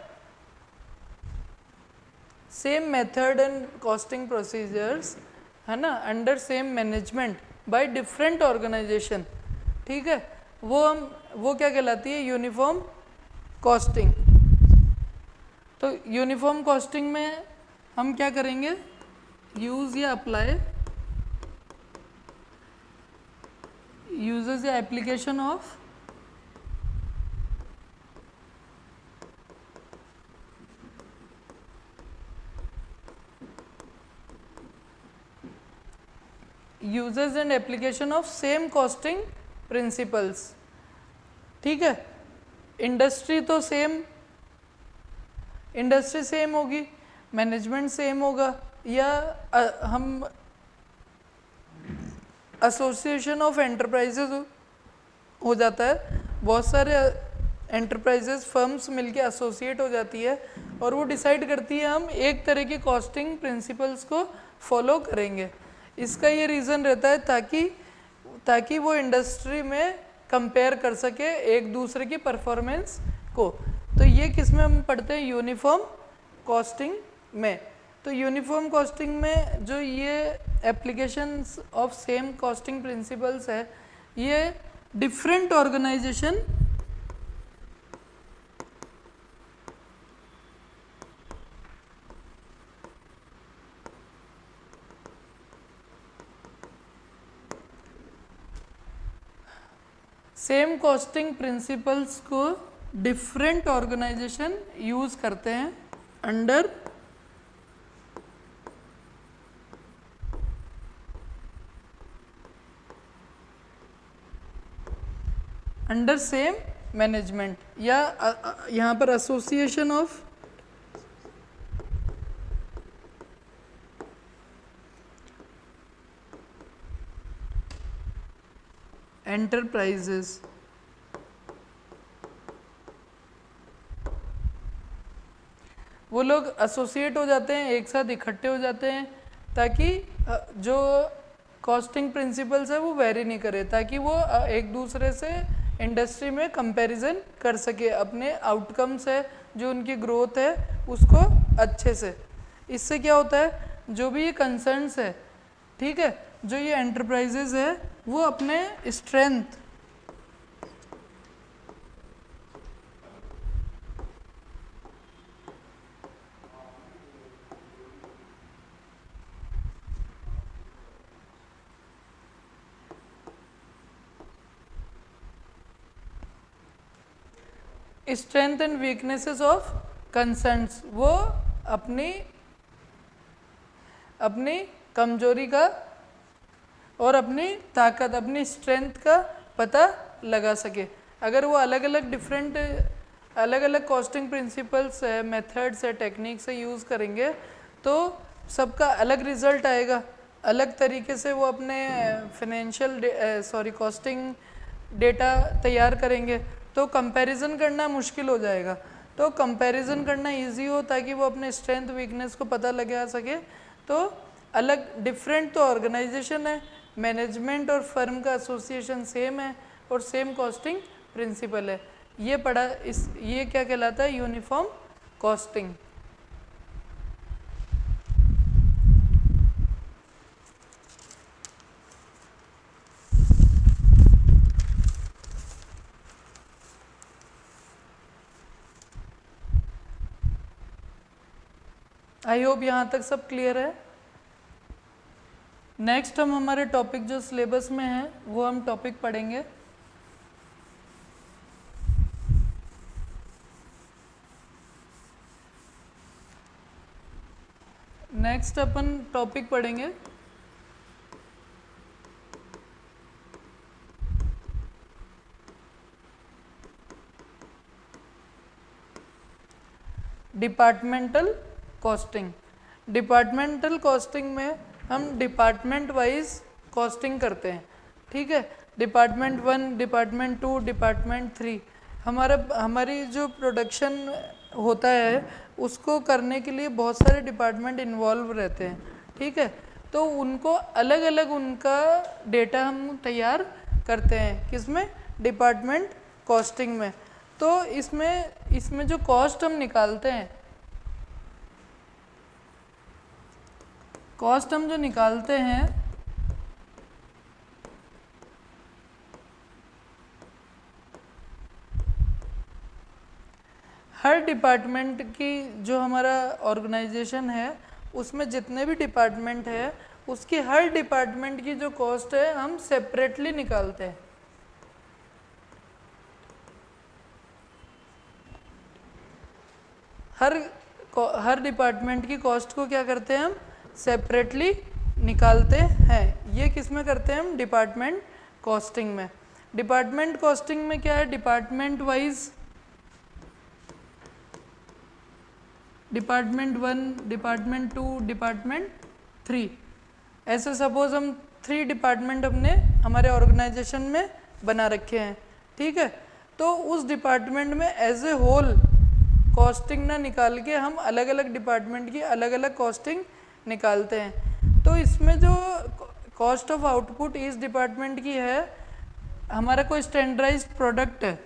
same method and costing procedures है ना? Under same management by different organisation ठीक है? वो हम वो क्या कहलाती है? यूनिफॉर्म कॉस्टिंग तो यूनिफॉर्म कॉस्टिंग में हम क्या करेंगे? यूज़ या अप्लाई यूजेस या application of uses and application of same costing principles ठीक है? इंडस्ट्री तो सेम इंडस्ट्री सेम होगी मैनेजमेंट सेम होगा या आ, हम एसोसिएशन ऑफ़ एंटरप्राइजेज हो जाता है। बहुत सारे एंटरप्राइजेज फर्म्स मिलके एसोसिएट हो जाती है और वो डिसाइड करती है हम एक तरह की कॉस्टिंग प्रिंसिपल्स को फॉलो करेंगे। इसका ये रीज़न रहता है ताकि ताकि वो इंडस्ट्री में कंपेयर कर सके एक दूसरे की परफॉर्मेंस को। तो ये किसमें हम पढ़ते हैं? यूनिफॉर्म कॉस्टिंग में। तो यूनिफॉर्म कॉस्टिंग में जो ये applications of same costing principles है, ये different organisation same costing principles को डिफरेंट ऑर्गेनाइजेशन यूज़ करते हैं अंडर अंडर सेम मैनेजमेंट या यहाँ पर एसोसिएशन ऑफ़ एंटरप्राइजेस वो लोग एसोसिएट हो जाते हैं, एक साथ इकट्ठे हो जाते हैं, ताकि जो कॉस्टिंग प्रिंसिपल्स है वो वेरी नहीं करे, ताकि वो एक दूसरे से इंडस्ट्री में कंपैरिजन कर सके, अपने आउटकम्स है, जो उनकी ग्रोथ है, उसको अच्छे से। इससे क्या होता है, जो भी ये कंसर्न्स है, ठीक है, जो ये एंटरप्राइजेज है, वो अपने strength strength and weaknesses of concerns, वो अपनी अपनी कमज़ोरी का और अपनी ताकत, अपनी स्ट्रेंथ का पता लगा सके। अगर वो अलग अलग डिफरेंट अलग अलग कॉस्टिंग प्रिंसिपल्स है मेथड्स है टेक्निक्स है यूज़ करेंगे तो सबका अलग रिज़ल्ट आएगा। अलग तरीके से वो अपने फाइनेंशियल सॉरी कॉस्टिंग डेटा तैयार करेंगे। तो कंपैरिजन करना मुश्किल हो जाएगा। तो कंपैरिजन करना इजी हो ताकि वो अपने स्ट्रेंथ वीकनेस को पता लगा सके। तो अलग डिफरेंट तो ऑर्गेनाइजेशन है। मैनेजमेंट और फर्म का एसोसिएशन सेम है और सेम कॉस्टिंग प्रिंसिपल है। ये पढ़ा, इस, ये क्या कहलाता है? यूनिफॉर्म कॉस्टिंग आई होप यहाँ तक सब क्लियर है। नेक्स्ट हम हमारे टॉपिक जो सिलेबस में है, वो हम टॉपिक पढ़ेंगे। नेक्स्ट अपन टॉपिक पढ़ेंगे। डिपार्टमेंटल कॉस्टिंग डिपार्टमेंटल कॉस्टिंग में हम डिपार्टमेंट वाइज कॉस्टिंग करते हैं। ठीक है? Department one department two department three हमारा, हमारी जो प्रोडक्शन होता है, उसको करने के लिए बहुत सारे डिपार्टमेंट इन्वॉल्व रहते हैं। ठीक है? तो उनको अलग अलग उनका डेटा हम तैयार करते हैं। किसमें? डिपार्टमेंट कॉस्टिंग में। तो इसमें इसमें जो कॉस्ट हम निकालते हैं कॉस्ट हम जो निकालते हैं, हर डिपार्टमेंट की जो हमारा ऑर्गेनाइजेशन है, उसमें जितने भी डिपार्टमेंट है, उसकी हर डिपार्टमेंट की जो कॉस्ट है, हम सेपरेटली निकालते हैं। हर हर डिपार्टमेंट की कॉस्ट को क्या करते हैं हम? सेपरेटली निकालते हैं। ये किसमें करते हैं हम? डिपार्टमेंट कॉस्टिंग में। डिपार्टमेंट कॉस्टिंग में क्या है? Department wise department one department two department three ऐसे सपोज़ हम थ्री डिपार्टमेंट अपने हमारे ऑर्गेनाइजेशन में बना रखे हैं। ठीक है? तो उस डिपार्टमेंट में एज ए होल कॉस्टिंग ना निकाल के हम अलग अलग डिपार्टमेंट की अलग अलग कॉस्टिंग निकालते हैं। तो इसमें जो कॉस्ट ऑफ़ आउटपुट इस डिपार्टमेंट की है, हमारा कोई स्टैंडर्डाइज प्रोडक्ट है।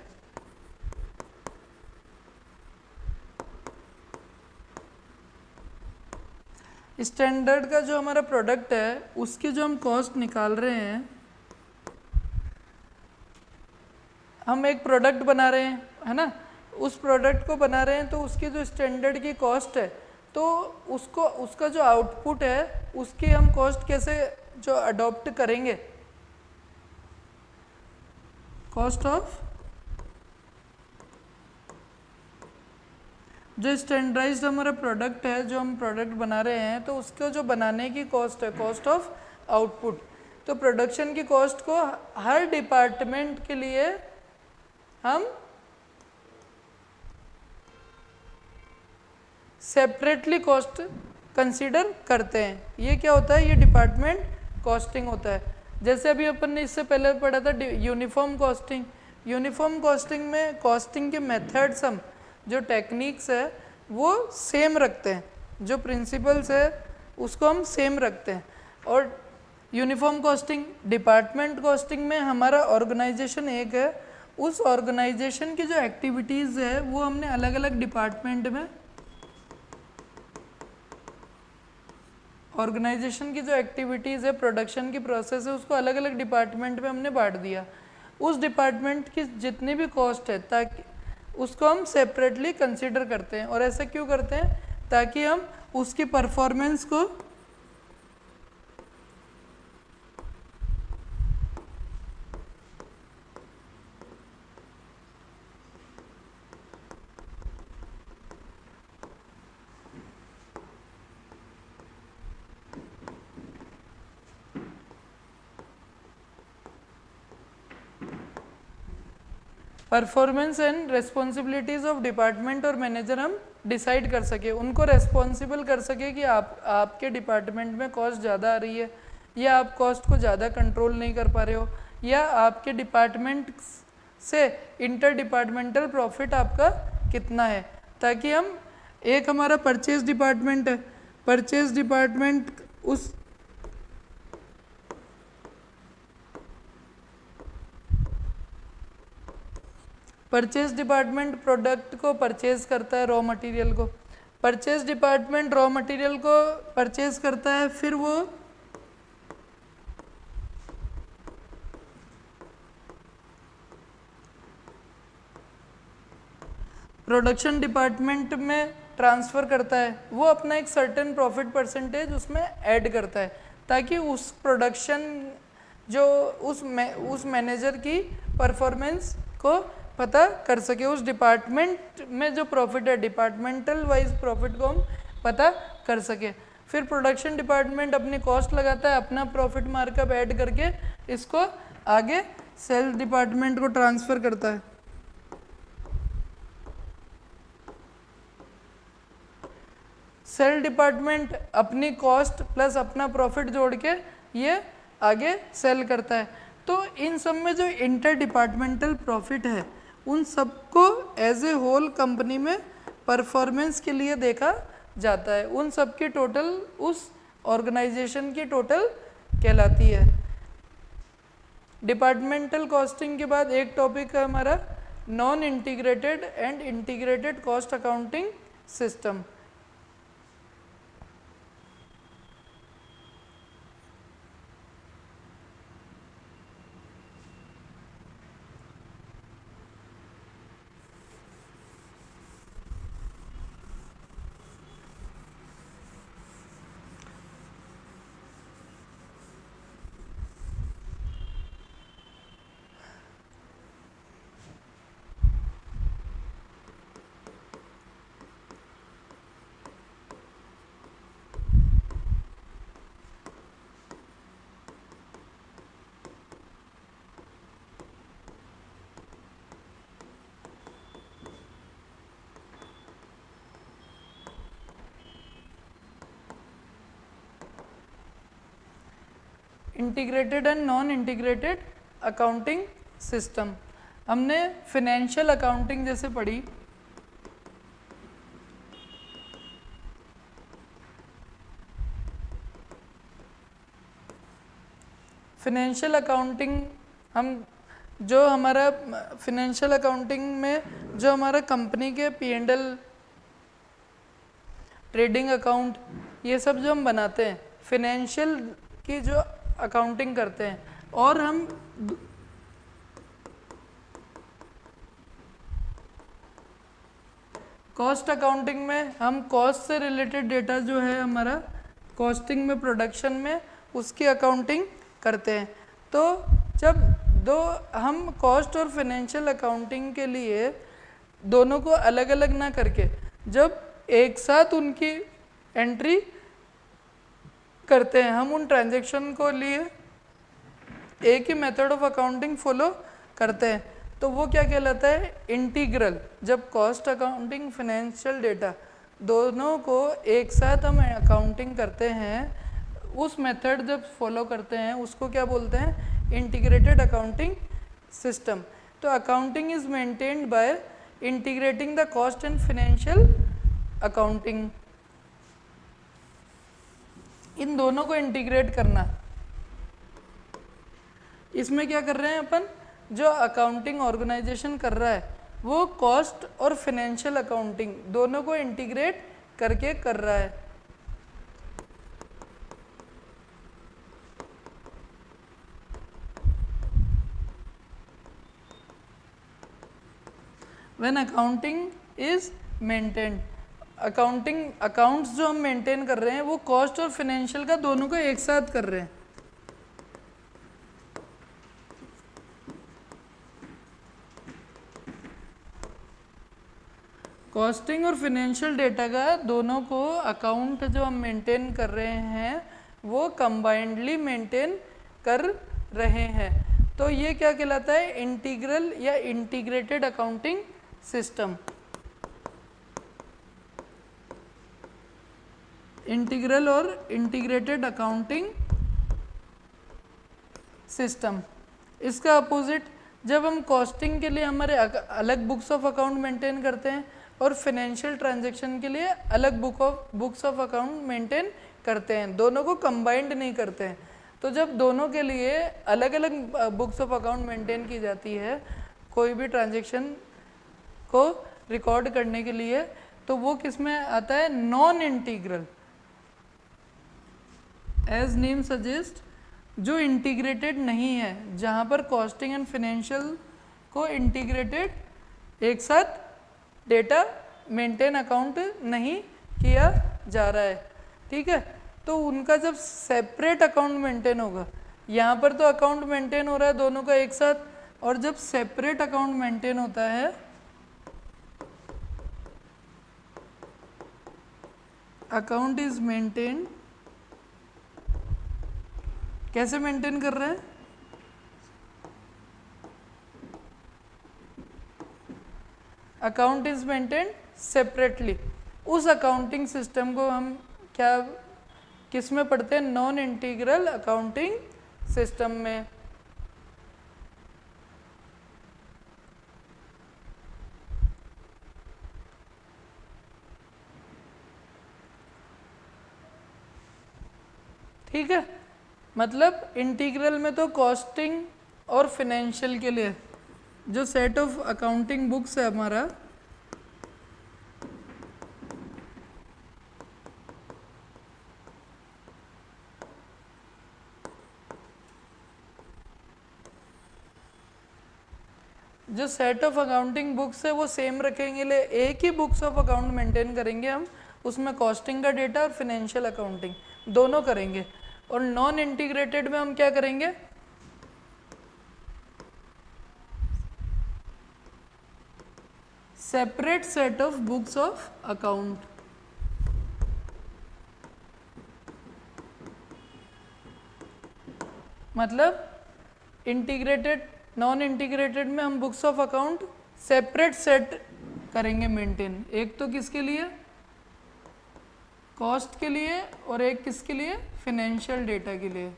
स्टैंडर्ड का जो हमारा प्रोडक्ट है, उसकी जो हम कॉस्ट निकाल रहे हैं, हम एक प्रोडक्ट बना रहे हैं, है ना? उस प्रोडक्ट को बना रहे हैं तो उसकी जो स्टैंडर्ड की कॉस्ट है तो उसको, उसका जो आउटपुट है, उसकी हम कॉस्ट कैसे जो अडॉप्ट करेंगे? कॉस्ट ऑफ़ जो स्टैंडर्डाइज हमारा प्रोडक्ट है, जो हम प्रोडक्ट बना रहे हैं तो उसको जो बनाने की कॉस्ट है कॉस्ट ऑफ़ आउटपुट तो प्रोडक्शन की कॉस्ट को हर डिपार्टमेंट के लिए हम सेपरेटली कॉस्ट कंसीडर करते हैं। ये क्या होता है? ये डिपार्टमेंट कॉस्टिंग होता है। जैसे अभी अपन ने इससे पहले पढ़ा था यूनिफॉर्म कॉस्टिंग यूनिफॉर्म कॉस्टिंग में कॉस्टिंग के मेथड्स हम जो टेक्निक्स है, वो सेम रखते हैं। जो प्रिंसिपल्स है, उसको हम सेम रखते हैं। और यूनिफॉर्म कॉस्टिंग डिपार्टमेंट कॉस्टिंग में हमारा ऑर्गेनाइजेशन एक है। उस ऑर्गेनाइजेशन की जो एक्टिविटीज़ है, वो हमने अलग अलग डिपार्टमेंट में ऑर्गेनाइजेशन की जो एक्टिविटीज़ है, प्रोडक्शन की प्रोसेस है, उसको अलग अलग डिपार्टमेंट में हमने बांट दिया। उस डिपार्टमेंट की जितनी भी कॉस्ट है, ताकि उसको हम सेपरेटली कंसिडर करते हैं। और ऐसा क्यों करते हैं? ताकि हम उसकी परफॉर्मेंस को performance and responsibilities of department और मैनेजर हम डिसाइड कर सके, उनको रेस्पॉन्सिबल कर सके कि आप, आपके डिपार्टमेंट में कॉस्ट ज़्यादा आ रही है, या आप कॉस्ट को ज़्यादा कंट्रोल नहीं कर पा रहे हो, या आपके डिपार्टमेंट से इंटर डिपार्टमेंटल प्रॉफिट आपका कितना है, ताकि हम, एक हमारा परचेज डिपार्टमेंट है परचेज डिपार्टमेंट उस परचेज डिपार्टमेंट प्रोडक्ट को परचेज करता है रॉ मटेरियल को। परचेज डिपार्टमेंट रॉ मटेरियल को परचेज करता है, फिर वो प्रोडक्शन डिपार्टमेंट में ट्रांसफ़र करता है। वो अपना एक सर्टेन प्रॉफिट परसेंटेज उसमें ऐड करता है, ताकि उस प्रोडक्शन जो उस मैं, उस मैनेजर की परफॉर्मेंस को पता कर सके उस डिपार्टमेंट में जो प्रॉफिट है डिपार्टमेंटल वाइज प्रॉफिट को हम पता कर सके। फिर प्रोडक्शन डिपार्टमेंट अपनी कॉस्ट लगाता है, अपना प्रॉफिट मार्कअप ऐड करके इसको आगे सेल्स डिपार्टमेंट को ट्रांसफ़र करता है। सेल डिपार्टमेंट अपनी कॉस्ट प्लस अपना प्रॉफिट जोड़ के ये आगे सेल करता है। तो इन सब में जो इंटर डिपार्टमेंटल प्रॉफिट है उन सबको एज ए होल कंपनी में परफॉर्मेंस के लिए देखा जाता है। उन सब की टोटल उस ऑर्गेनाइजेशन की टोटल कहलाती है। डिपार्टमेंटल कॉस्टिंग के बाद एक टॉपिक है हमारा non integrated and integrated cost accounting system integrated and non integrated accounting system हमने फिनेंशियल अकाउंटिंग जैसे पढ़ी। फिनेंशियल अकाउंटिंग हम जो हमारा फिनेंशियल अकाउंटिंग में जो हमारा कंपनी के P and L trading account ये सब जो हम बनाते हैं फिनेंशियल की जो अकाउंटिंग करते हैं। और हम कॉस्ट अकाउंटिंग में, हम कॉस्ट से रिलेटेड डेटा जो है हमारा कॉस्टिंग में प्रोडक्शन में, उसकी अकाउंटिंग करते हैं। तो जब दो, हम कॉस्ट और फाइनेंशियल अकाउंटिंग के लिए दोनों को अलग अलग ना करके, जब एक साथ उनकी एंट्री करते हैं। हम उन ट्रांजेक्शन को लिए एक ही मेथड ऑफ़ अकाउंटिंग फॉलो करते हैं। तो वो क्या कहलाता है? इंटीग्रल जब कॉस्ट अकाउंटिंग फाइनेंशियल डेटा दोनों को एक साथ हम अकाउंटिंग करते हैं, उस मेथड जब फॉलो करते हैं, उसको क्या बोलते हैं? इंटीग्रेटेड अकाउंटिंग सिस्टम तो accounting is maintained by integrating the cost and financial accounting इन दोनों को इंटीग्रेट करना। इसमें क्या कर रहे हैं अपन? जो अकाउंटिंग ऑर्गेनाइजेशन कर रहा है, वो कॉस्ट और फाइनेंशियल अकाउंटिंग दोनों को इंटीग्रेट करके कर रहा है। When accounting is maintained accounting accounts जो हम मेंटेन कर रहे हैं, वो कॉस्ट और फाइनेंशियल का दोनों को एक साथ कर रहे हैं। कॉस्टिंग और फाइनेंशियल डेटा का दोनों को अकाउंट जो हम मेंटेन कर रहे हैं, वो कंबाइंडली मेंटेन कर रहे हैं। तो ये क्या कहलाता है? इंटीग्रल या इंटीग्रेटेड अकाउंटिंग सिस्टम इंटीग्रल और इंटीग्रेटेड अकाउंटिंग सिस्टम। इसका अपोजिट, जब हम कॉस्टिंग के लिए हमारे अलग बुक्स ऑफ़ अकाउंट मेंटेन करते हैं और फाइनेंशियल ट्रांजैक्शन के लिए अलग book of, books of account maintain करते हैं, दोनों को कंबाइंड नहीं करते हैं। तो जब दोनों के लिए अलग अलग बुक्स ऑफ़ अकाउंट मेंटेन की जाती है, कोई भी ट्रांजेक्शन को रिकॉर्ड करने के लिए तो वो किसमें आता है? Non integral as name suggest जो इंटीग्रेटेड नहीं है, जहाँ पर कॉस्टिंग एंड फिनेंशियल को इंटीग्रेटेड एक साथ डेटा मेंटेन अकाउंट नहीं किया जा रहा है। ठीक है? तो उनका जब सेपरेट अकाउंट मेंटेन होगा, यहाँ पर तो अकाउंट मेंटेन हो रहा है दोनों का एक साथ, और जब सेपरेट अकाउंट मेंटेन होता है अकाउंट इज़ मेंटेन कैसे मेंटेन कर रहे हैं? अकाउंट इज़ मेंटेन सेपरेटली उस अकाउंटिंग सिस्टम को हम क्या, किसमें पढ़ते हैं? नॉन इंटीग्रल अकाउंटिंग सिस्टम में ठीक है मतलब इंटीग्रल में तो कॉस्टिंग और फिनेंशियल के लिए, जो सेट ऑफ़ अकाउंटिंग बुक्स है हमारा, जो सेट ऑफ़ अकाउंटिंग बुक्स है वो सेम रखेंगे ले, एक ही बुक्स ऑफ़ अकाउंट मेंटेन करेंगे हम, उसमें कॉस्टिंग का डेटा और फिनेंशियल अकाउंटिंग दोनों करेंगे। और नॉन इंटीग्रेटेड में हम क्या करेंगे? Separate set of books of account मतलब इंटीग्रेटेड नॉन इंटीग्रेटेड में हम books of account separate set करेंगे मेंटेन एक तो किसके लिए? कॉस्ट के लिए और एक किसके लिए? फिनेंशियल डेटा के लिए।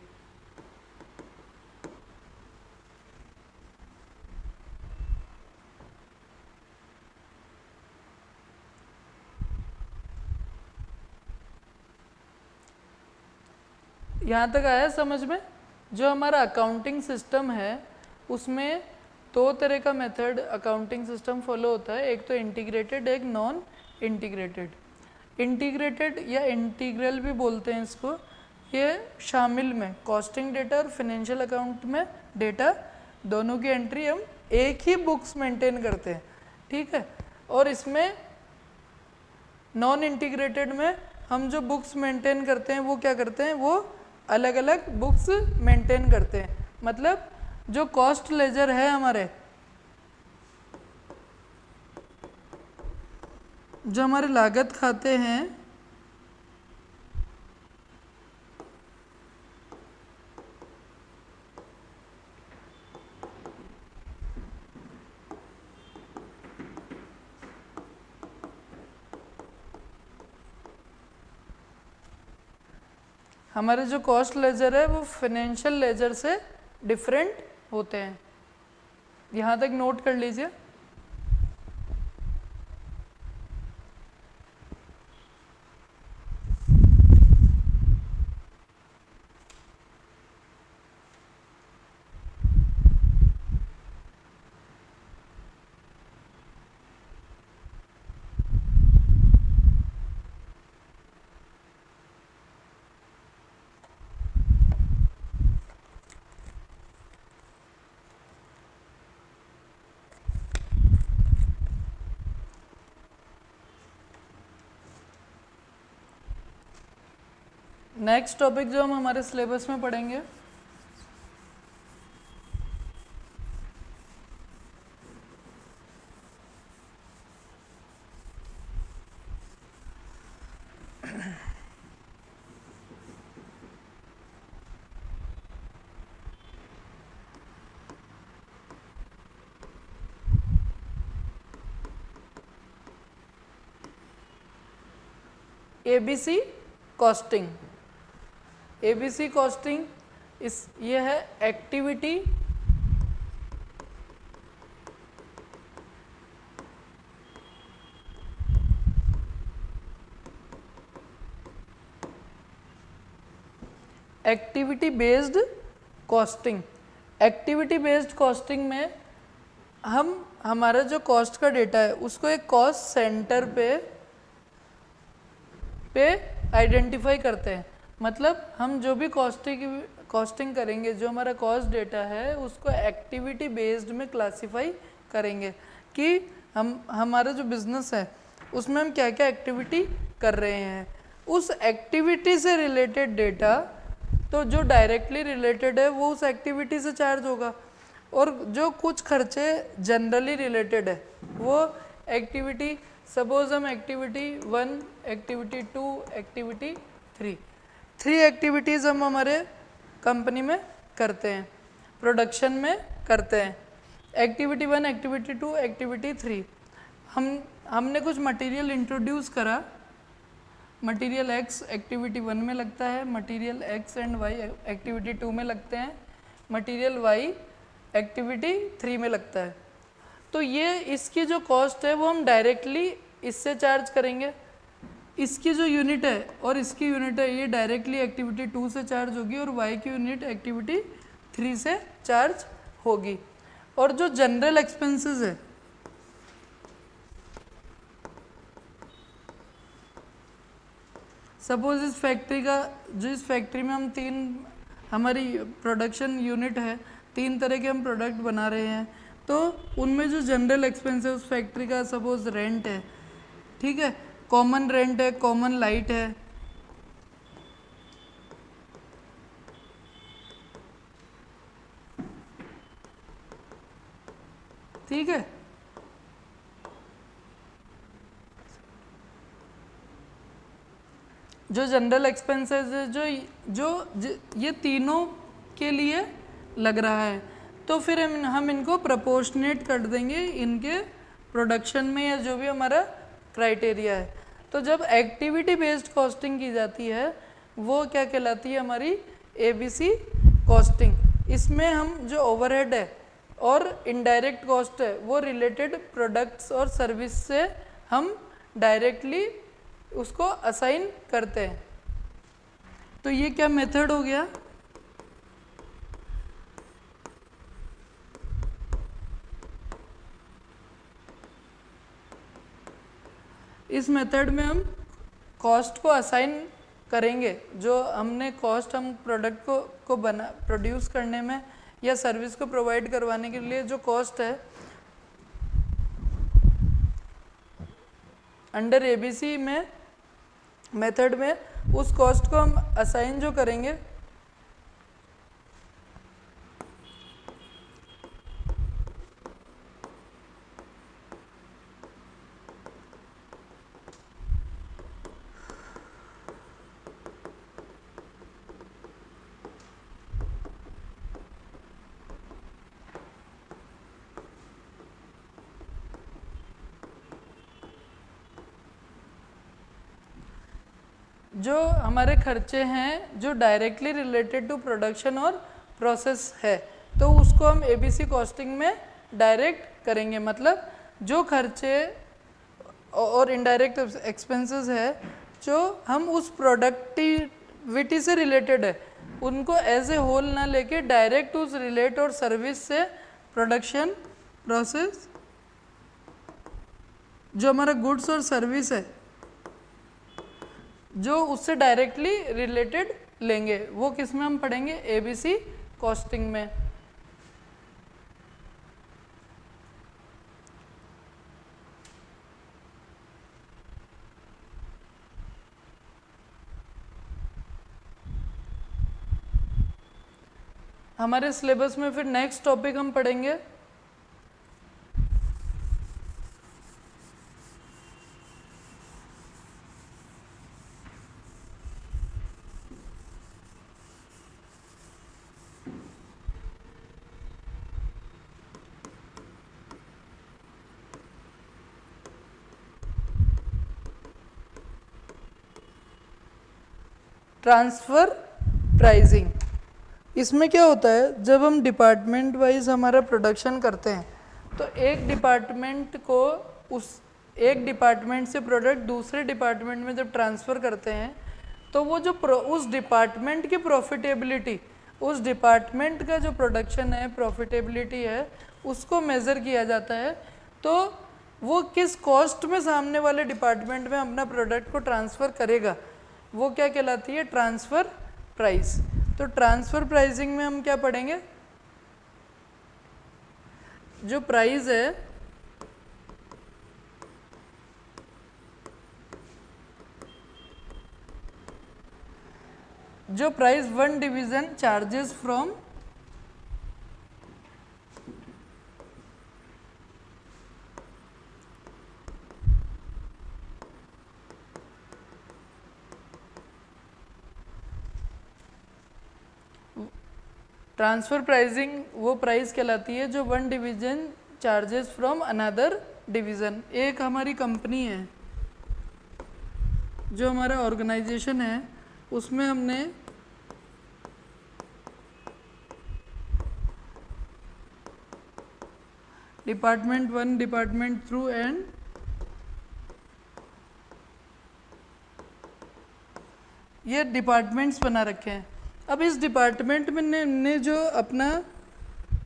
यहाँ तक आया समझ में? जो हमारा अकाउंटिंग सिस्टम है, उसमें दो तरह का मेथड अकाउंटिंग सिस्टम फॉलो होता है। एक तो इंटीग्रेटेड एक नॉन इंटीग्रेटेड इंटीग्रेटेड या इंटीग्रल भी बोलते हैं इसको। ये शामिल में कॉस्टिंग डेटा और फिनेंशियल अकाउंट में डेटा दोनों की एंट्री हम एक ही बुक्स मेंटेन करते हैं, ठीक है? और इसमें नॉन इंटीग्रेटेड में हम जो बुक्स मेंटेन करते हैं, वो क्या करते हैं? वो अलग अलग बुक्स मेंटेन करते हैं। मतलब जो कॉस्ट लेजर है हमारे, जो हमारे लागत खाते हैं हमारे जो कॉस्ट लेजर है, वो फाइनेंशियल लेजर से डिफरेंट होते हैं। यहाँ तक नोट कर लीजिए। नेक्स्ट टॉपिक जो हम हमारे सिलेबस में पढ़ेंगे। एबीसी कॉस्टिंग एबीसी कॉस्टिंग इस ये है activity activity based costing activity based costing में हम, हमारा जो कॉस्ट का डेटा है, उसको एक कॉस्ट सेंटर पे पे आइडेंटिफाई करते हैं। मतलब हम जो भी कॉस्टिंग कॉस्टिंग करेंगे, जो हमारा कॉस्ट डेटा है, उसको एक्टिविटी बेस्ड में क्लासीफाई करेंगे कि हम, हमारा जो बिज़नेस है, उसमें हम क्या क्या एक्टिविटी कर रहे हैं। उस एक्टिविटी से रिलेटेड डेटा तो जो डायरेक्टली रिलेटेड है, वो उस एक्टिविटी से चार्ज होगा। और जो कुछ खर्चे जनरली रिलेटेड है, वो एक्टिविटी सपोज़ हम activity one activity two activity three three activities हम हमारे कंपनी में करते हैं प्रोडक्शन में करते हैं। Activity one activity two activity three हम, हमने कुछ मटेरियल इंट्रोड्यूस करा। मटेरियल एक्स एक्टिविटी वन में लगता है material X and Y activity two में लगते हैं मटेरियल वाई एक्टिविटी थ्री में लगता है। तो ये इसकी जो कॉस्ट है वो हम डायरेक्टली इससे चार्ज करेंगे। इसकी जो यूनिट है और इसकी यूनिट है, ये डायरेक्टली एक्टिविटी टू से चार्ज होगी और वाई की यूनिट एक्टिविटी थ्री से चार्ज होगी। और जो जनरल एक्सपेंसेस है सपोज़ इस फैक्ट्री का, जो इस फैक्ट्री में हम तीन, हमारी प्रोडक्शन यूनिट है, तीन तरह के हम प्रोडक्ट बना रहे हैं तो उनमें जो जनरल एक्सपेंस है, उस फैक्ट्री का सपोज़ रेंट है, ठीक है? कॉमन रेंट है कॉमन लाइट है। ठीक है? जो जनरल एक्सपेंसेस है, जो जो ये तीनों के लिए लग रहा है तो फिर हम हम इनको प्रपोर्शनेट कर देंगे इनके प्रोडक्शन में या जो भी हमारा क्राइटेरिया है। तो जब एक्टिविटी बेस्ड कॉस्टिंग की जाती है, वो क्या कहलाती है हमारी? एबीसी कॉस्टिंग इसमें हम जो ओवरहेड है और इनडायरेक्ट कॉस्ट है, वो रिलेटेड प्रोडक्ट्स और सर्विस से हम डायरेक्टली उसको असाइन करते हैं। तो ये क्या मेथड हो गया? इस मेथड में हम कॉस्ट को असाइन करेंगे, जो हमने कॉस्ट हम प्रोडक्ट को को बना, प्रोड्यूस करने में या सर्विस को प्रोवाइड करवाने के लिए जो कॉस्ट है, अंडर एबीसी में, मेथड में, उस कॉस्ट को हम असाइन जो करेंगे जो हमारे खर्चे हैं, जो डायरेक्टली रिलेटेड टू प्रोडक्शन और प्रोसेस है तो उसको हम एबीसी कॉस्टिंग में डायरेक्ट करेंगे। मतलब जो खर्चे और इनडायरेक्ट एक्सपेंसेस है, जो हम उस प्रोडक्टिविटी से रिलेटेड है, उनको एज ए होल ना लेके डायरेक्ट उस रिलेट और सर्विस से प्रोडक्शन प्रोसेस जो हमारा गुड्स और सर्विस है जो उससे डायरेक्टली रिलेटेड लेंगे। वो किसमें हम पढ़ेंगे? एबीसी कॉस्टिंग में। हमारे सिलेबस में फिर नेक्स्ट टॉपिक हम पढ़ेंगे। ट्रांसफ़र प्राइजिंग इसमें क्या होता है? जब हम डिपार्टमेंट वाइज हमारा प्रोडक्शन करते हैं तो एक डिपार्टमेंट को उस एक डिपार्टमेंट से प्रोडक्ट दूसरे डिपार्टमेंट में जब ट्रांसफ़र करते हैं तो वो जो उस डिपार्टमेंट की प्रॉफिटेबिलिटी उस डिपार्टमेंट का जो प्रोडक्शन है प्रॉफिटेबिलिटी है, उसको मेज़र किया जाता है तो वो किस कॉस्ट में सामने वाले डिपार्टमेंट में अपना प्रोडक्ट को ट्रांसफ़र करेगा? वो क्या कहलाती है? ट्रांसफ़र प्राइस तो ट्रांसफ़र प्राइसिंग में हम क्या पढ़ेंगे? जो प्राइस है, जो price one division charges from transfer pricing वो प्राइस कहलाती है जो one division charges from another division. एक हमारी कंपनी है, जो हमारा ऑर्गेनाइजेशन है, उसमें हमने department one, department through and ये डिपार्टमेंट्स बना रखे हैं। अब इस डिपार्टमेंट में ने, ने जो अपना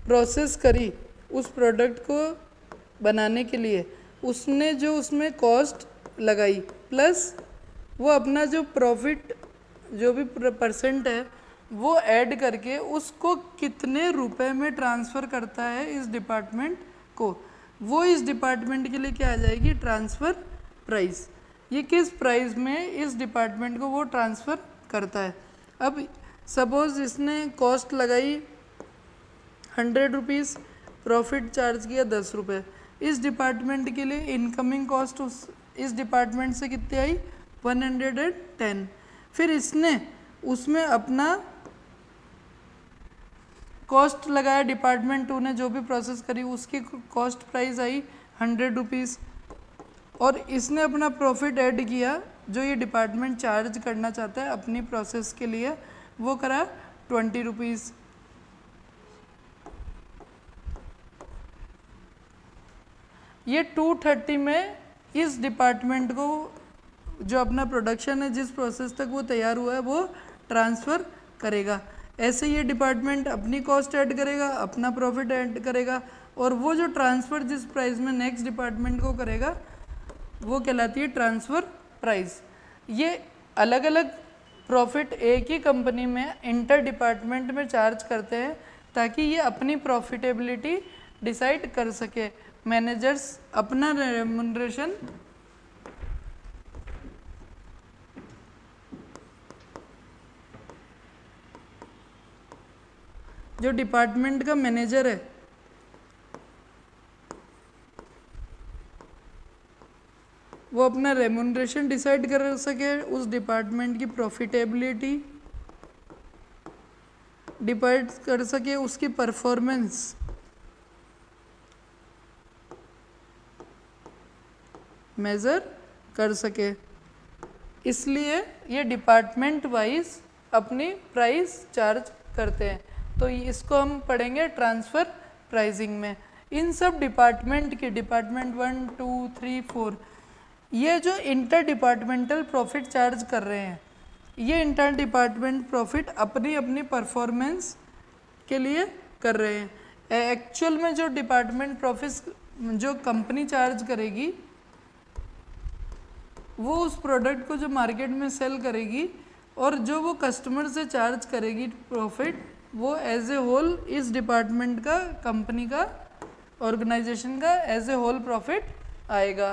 प्रोसेस करी उस प्रोडक्ट को बनाने के लिए उसने जो उसमें कॉस्ट लगाई प्लस वो अपना जो प्रॉफिट जो भी परसेंट है वो ऐड करके उसको कितने रुपए में ट्रांसफ़र करता है इस डिपार्टमेंट को। वो इस डिपार्टमेंट के लिए क्या आ जाएगी? ट्रांसफ़र प्राइस ये किस प्राइस में इस डिपार्टमेंट को वो ट्रांसफ़र करता है? अब सपोज़ इसने कॉस्ट लगाई हंड्रेड रुपीज़ प्रॉफिट चार्ज किया दस रुपये इस डिपार्टमेंट के लिए इनकमिंग कॉस्ट उस, इस डिपार्टमेंट से कितनी आई? One hundred and ten. फिर इसने उसमें अपना कॉस्ट लगाया, डिपार्टमेंट टू ने जो भी प्रोसेस करी, उसकी कॉस्ट प्राइस आई हंड्रेड रुपीज़ और इसने अपना प्रॉफिट ऐड किया, जो ये डिपार्टमेंट चार्ज करना चाहता है अपनी प्रोसेस के लिए। वो करा ट्वेंटी रुपीज़ ये टू थर्टी में इस डिपार्टमेंट को जो अपना प्रोडक्शन है, जिस प्रोसेस तक वो तैयार हुआ है, वो ट्रांसफ़र करेगा। ऐसे ये डिपार्टमेंट अपनी कॉस्ट ऐड करेगा, अपना प्रॉफिट ऐड करेगा और वो जो ट्रांसफ़र जिस प्राइस में नेक्स्ट डिपार्टमेंट को करेगा, वो कहलाती है ट्रांसफ़र प्राइस ये अलग अलग प्रॉफिट एक ही कंपनी में इंटर डिपार्टमेंट में चार्ज करते हैं ताकि ये अपनी प्रॉफिटेबिलिटी डिसाइड कर सके। मैनेजर्स, अपना रेमुनरेशन। जो डिपार्टमेंट का मैनेजर है वो अपना रेमोनरेशन डिसाइड कर सके उस डिपार्टमेंट की प्रॉफिटेबिलिटी डिपाइड कर सके उसकी परफॉर्मेंस मेज़र कर सके। इसलिए ये डिपार्टमेंट वाइज अपनी प्राइस चार्ज करते हैं। तो इसको हम पढ़ेंगे ट्रांसफ़र प्राइसिंग में। इन सब डिपार्टमेंट के department one two three four ये जो इंटर डिपार्टमेंटल प्रॉफिट चार्ज कर रहे हैं, ये इंटर डिपार्टमेंट प्रॉफिट अपनी अपनी परफॉर्मेंस के लिए कर रहे हैं। एक्चुअल में जो डिपार्टमेंट प्रॉफिट जो कंपनी चार्ज करेगी, वो उस प्रोडक्ट को जो मार्केट में सेल करेगी और जो वो कस्टमर से चार्ज करेगी प्रॉफिट वो एज ए होल इस डिपार्टमेंट का कंपनी का ऑर्गेनाइजेशन का एज ए होल प्रॉफिट आएगा।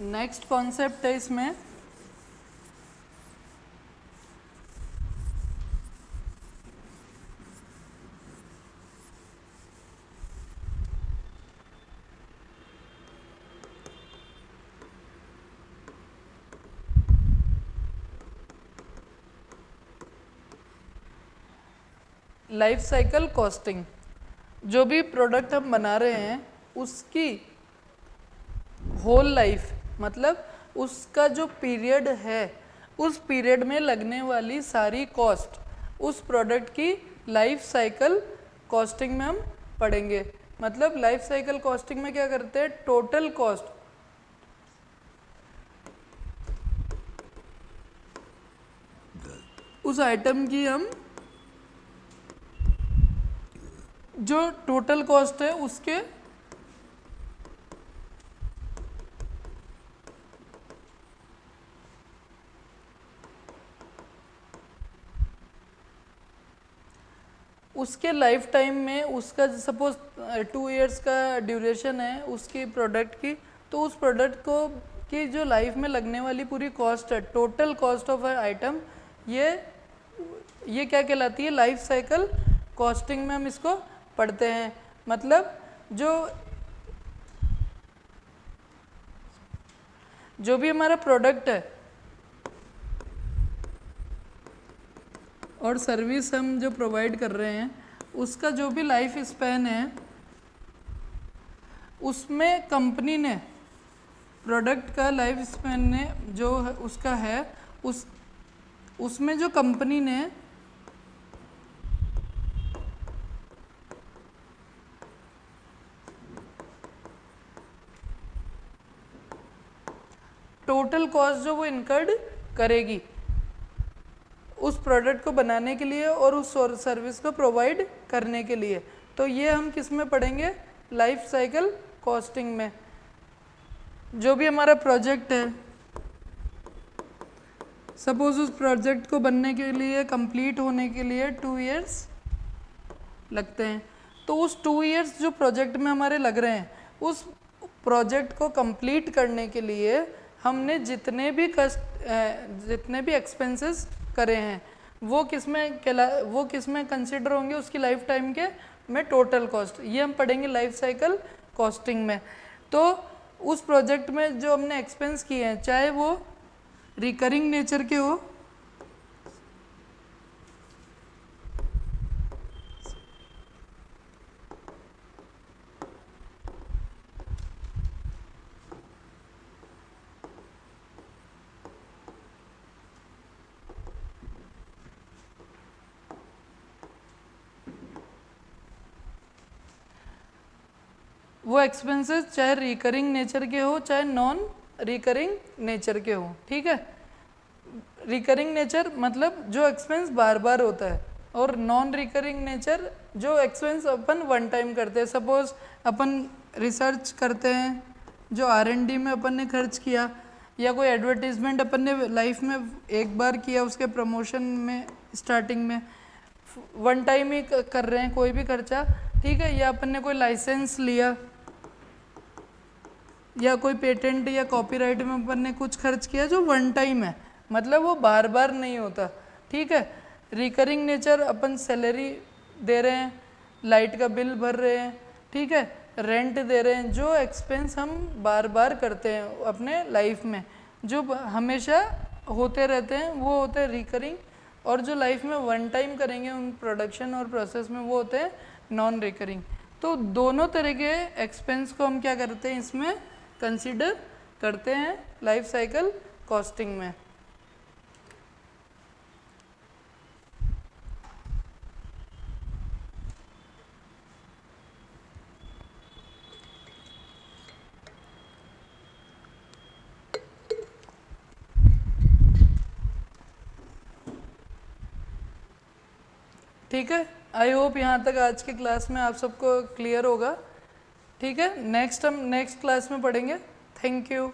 नेक्स्ट कॉन्सेप्ट है इसमें लाइफ साइकिल कॉस्टिंग जो भी प्रोडक्ट हम बना रहे हैं, उसकी होल लाइफ मतलब उसका जो पीरियड है, उस पीरियड में लगने वाली सारी कॉस्ट उस प्रोडक्ट की लाइफ साइकिल कॉस्टिंग में हम पढ़ेंगे। मतलब लाइफ साइकिल कॉस्टिंग में क्या करते हैं? टोटल कॉस्ट उस आइटम की हम जो टोटल कॉस्ट है, उसके उसके लाइफ टाइम में उसका सपोज़ टू इयर्स का ड्यूरेशन है उसकी प्रोडक्ट की तो उस प्रोडक्ट को, की जो लाइफ में लगने वाली पूरी कॉस्ट है टोटल कॉस्ट ऑफ़ आइटम ये ये क्या कहलाती है? लाइफ साइकिल कॉस्टिंग में हम इसको पढ़ते हैं। मतलब जो जो भी हमारा प्रोडक्ट है और सर्विस हम जो प्रोवाइड कर रहे हैं, उसका जो भी लाइफ स्पैन है, उसमें कंपनी ने प्रोडक्ट का लाइफ स्पैन ने जो उसका है, उस, उसमें जो कंपनी ने टोटल कॉस्ट जो वो इनकर्ड करेगी उस प्रोडक्ट को बनाने के लिए और उस सर्विस को प्रोवाइड करने के लिए। तो ये हम किसमें पढ़ेंगे? लाइफ साइकिल कॉस्टिंग में। जो भी हमारा प्रोजेक्ट है सपोज़ उस प्रोजेक्ट को बनने के लिए कंप्लीट होने के लिए टू इयर्स लगते हैं। तो उस टू इयर्स जो प्रोजेक्ट में हमारे लग रहे हैं, उस प्रोजेक्ट को कंप्लीट करने के लिए हमने जितने भी कस्ट जितने भी एक्सपेंसेस करे हैं। वो किसमें वो किसमें कंसिडर होंगे उसकी लाइफ टाइम के? में टोटल कॉस्ट ये हम पढ़ेंगे लाइफ साइकिल कॉस्टिंग में। तो उस प्रोजेक्ट में जो हमने एक्सपेंस किए हैं, चाहे वो रिकरिंग नेचर के हो वो एक्सपेंसेस चाहे रिकरिंग नेचर के हो, चाहे नॉन रिकरिंग नेचर के हो, ठीक है? रिकरिंग नेचर मतलब जो एक्सपेंस बार बार होता है और नॉन रिकरिंग नेचर जो एक्सपेंस अपन वन टाइम करते हैं। सपोज़ अपन रिसर्च करते हैं, जो आर एन डी में अपन ने खर्च किया, या कोई एडवर्टीजमेंट अपन ने लाइफ में एक बार किया उसके प्रमोशन में स्टार्टिंग में वन टाइम ही कर रहे हैं, कोई भी खर्चा, ठीक है? या अपन ने कोई लाइसेंस लिया या कोई पेटेंट या कॉपीराइट में अपन ने कुछ खर्च किया जो वन टाइम है। मतलब वो बार बार नहीं होता। ठीक है? रिकरिंग नेचर अपन सैलरी दे रहे हैं लाइट का बिल भर रहे हैं, ठीक है? रेंट दे रहे हैं, जो एक्सपेंस हम बार बार करते हैं अपने लाइफ में। जो हमेशा होते रहते हैं, वो होते हैं रिकरिंग और जो लाइफ में वन टाइम करेंगे उन प्रोडक्शन और प्रोसेस में वो होते हैं नॉन रिकरिंग तो दोनों तरह के एक्सपेंस को हम क्या करते हैं, इसमें कंसिडर करते हैं लाइफ साइकिल कॉस्टिंग में। ठीक है? आई होप यहाँ तक आज के क्लास में आप सबको क्लियर होगा। ठीक है? नेक्स्ट हम नेक्स्ट क्लास में पढ़ेंगे. Thank you